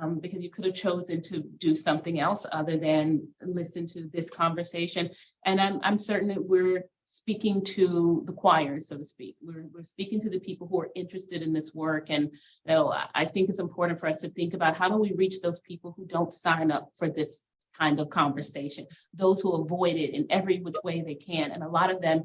um, because you could have chosen to do something else other than listen to this conversation. And I'm, I'm certain that we're speaking to the choir, so to speak. We're, we're speaking to the people who are interested in this work. And, you know, I think it's important for us to think about how do we reach those people who don't sign up for this kind of conversation, those who avoid it in every which way they can. And a lot of them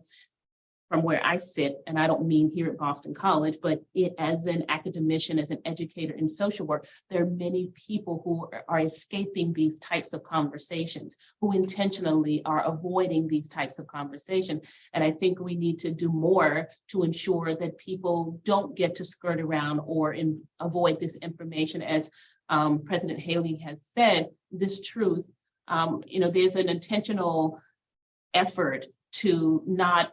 from where I sit, and I don't mean here at Boston College, but it as an academician, as an educator in social work, there are many people who are- escaping these types of conversations, who intentionally are avoiding these types of conversation. And I think we need to do more to ensure that people don't get to skirt around or in, avoid this information as um, President Haley has said, this truth, um, you know, there's an intentional effort to not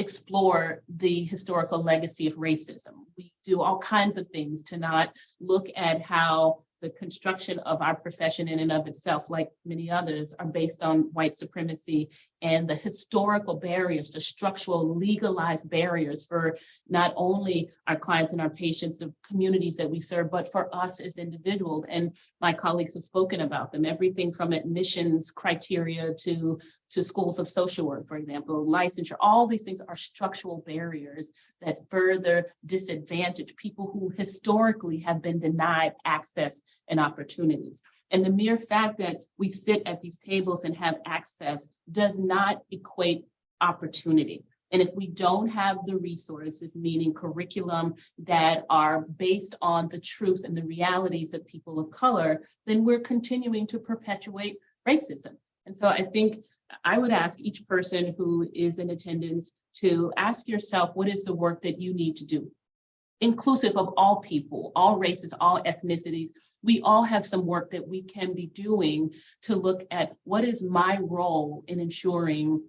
explore the historical legacy of racism. We do all kinds of things to not look at how the construction of our profession in and of itself, like many others, are based on white supremacy and the historical barriers, the structural legalized barriers for not only our clients and our patients, the communities that we serve, but for us as individuals. And my colleagues have spoken about them, everything from admissions criteria to, to schools of social work, for example, licensure, all these things are structural barriers that further disadvantage people who historically have been denied access and opportunities. And the mere fact that we sit at these tables and have access does not equate opportunity. And if we don't have the resources, meaning curriculum that are based on the truth and the realities of people of color, then we're continuing to perpetuate racism. And so I think I would ask each person who is in attendance to ask yourself, what is the work that you need to do? Inclusive of all people, all races, all ethnicities, we all have some work that we can be doing to look at what is my role in ensuring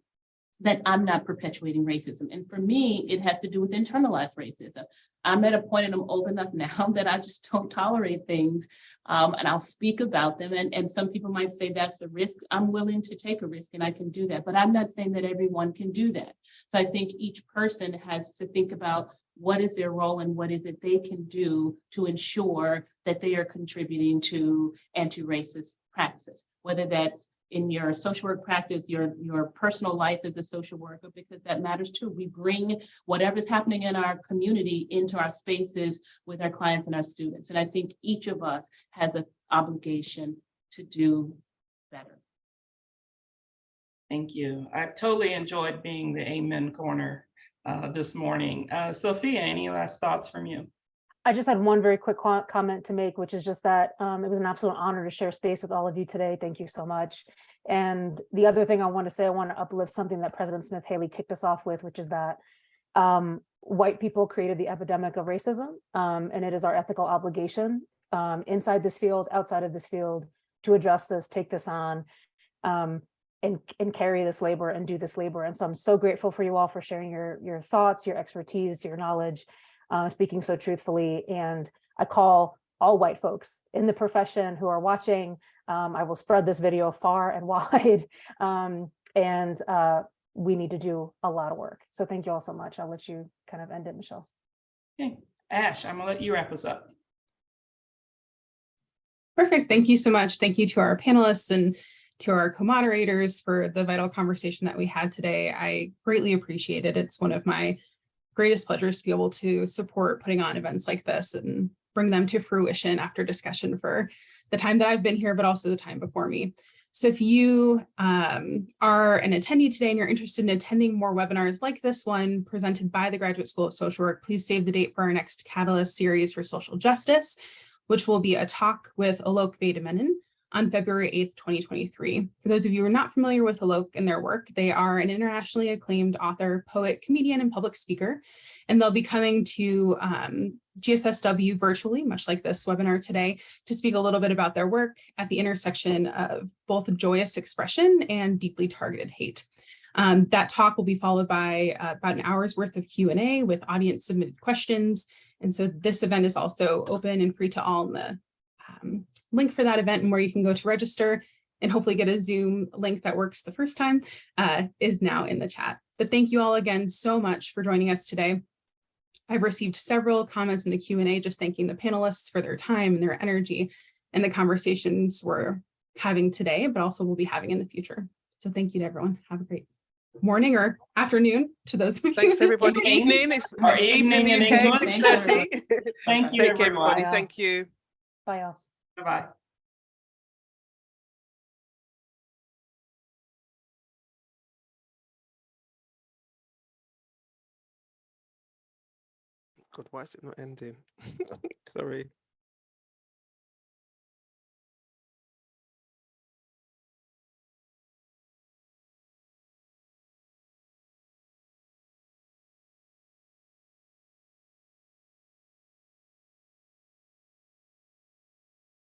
that I'm not perpetuating racism. And for me, it has to do with internalized racism. I'm at a point and I'm old enough [laughs] now that I just don't tolerate things. Um, and I'll speak about them. And, and some people might say that's the risk. I'm willing to take a risk and I can do that. But I'm not saying that everyone can do that. So I think each person has to think about what is their role and what is it they can do to ensure that they are contributing to anti-racist practices, whether that's in your social work practice, your, your personal life as a social worker, because that matters too. We bring whatever's happening in our community into our spaces with our clients and our students. And I think each of us has an obligation to do better. Thank you. I've totally enjoyed being the Amen Corner uh, this morning. Uh, Sophia, any last thoughts from you? I just had one very quick comment to make, which is just that um, it was an absolute honor to share space with all of you today. Thank you so much. And the other thing I want to say, I want to uplift something that President Smith Haley kicked us off with, which is that um, white people created the epidemic of racism, um, and it is our ethical obligation um, inside this field, outside of this field, to address this, take this on, um, and, and carry this labor and do this labor. And so I'm so grateful for you all for sharing your, your thoughts, your expertise, your knowledge, uh, speaking so truthfully. And I call all white folks in the profession who are watching. Um, I will spread this video far and [laughs] wide. Um, and uh, we need to do a lot of work. So thank you all so much. I'll let you kind of end it, Michelle. Okay, Ash, I'm gonna let you wrap us up. Perfect. Thank you so much. Thank you to our panelists and to our co-moderators for the vital conversation that we had today. I greatly appreciate it. It's one of my greatest pleasures to be able to support putting on events like this and bring them to fruition after discussion for the time that I've been here, but also the time before me. So if you um, are an attendee today and you're interested in attending more webinars like this one presented by the Graduate School of Social Work, please save the date for our next Catalyst series for social justice, which will be a talk with Alok Vaid-Menon on February 8th, 2023. For those of you who are not familiar with Alok and their work, they are an internationally acclaimed author, poet, comedian, and public speaker, and they'll be coming to um, GSSW virtually, much like this webinar today, to speak a little bit about their work at the intersection of both joyous expression and deeply targeted hate. Um, that talk will be followed by uh, about an hour's worth of Q&A with audience submitted questions. And so this event is also open and free to all in the um, link for that event and where you can go to register and hopefully get a Zoom link that works the first time uh, is now in the chat. But thank you all again so much for joining us today. I've received several comments in the Q&A just thanking the panelists for their time and their energy and the conversations we're having today, but also we'll be having in the future. So thank you to everyone. Have a great morning or afternoon to those of you. Thanks, everybody. Evening. It's evening evening the in UK, 6:30. Thank you, Thank you, everyone. everybody. Bye. Thank you. Bye all. Bye-bye. God, why is it not ending? [laughs] Sorry.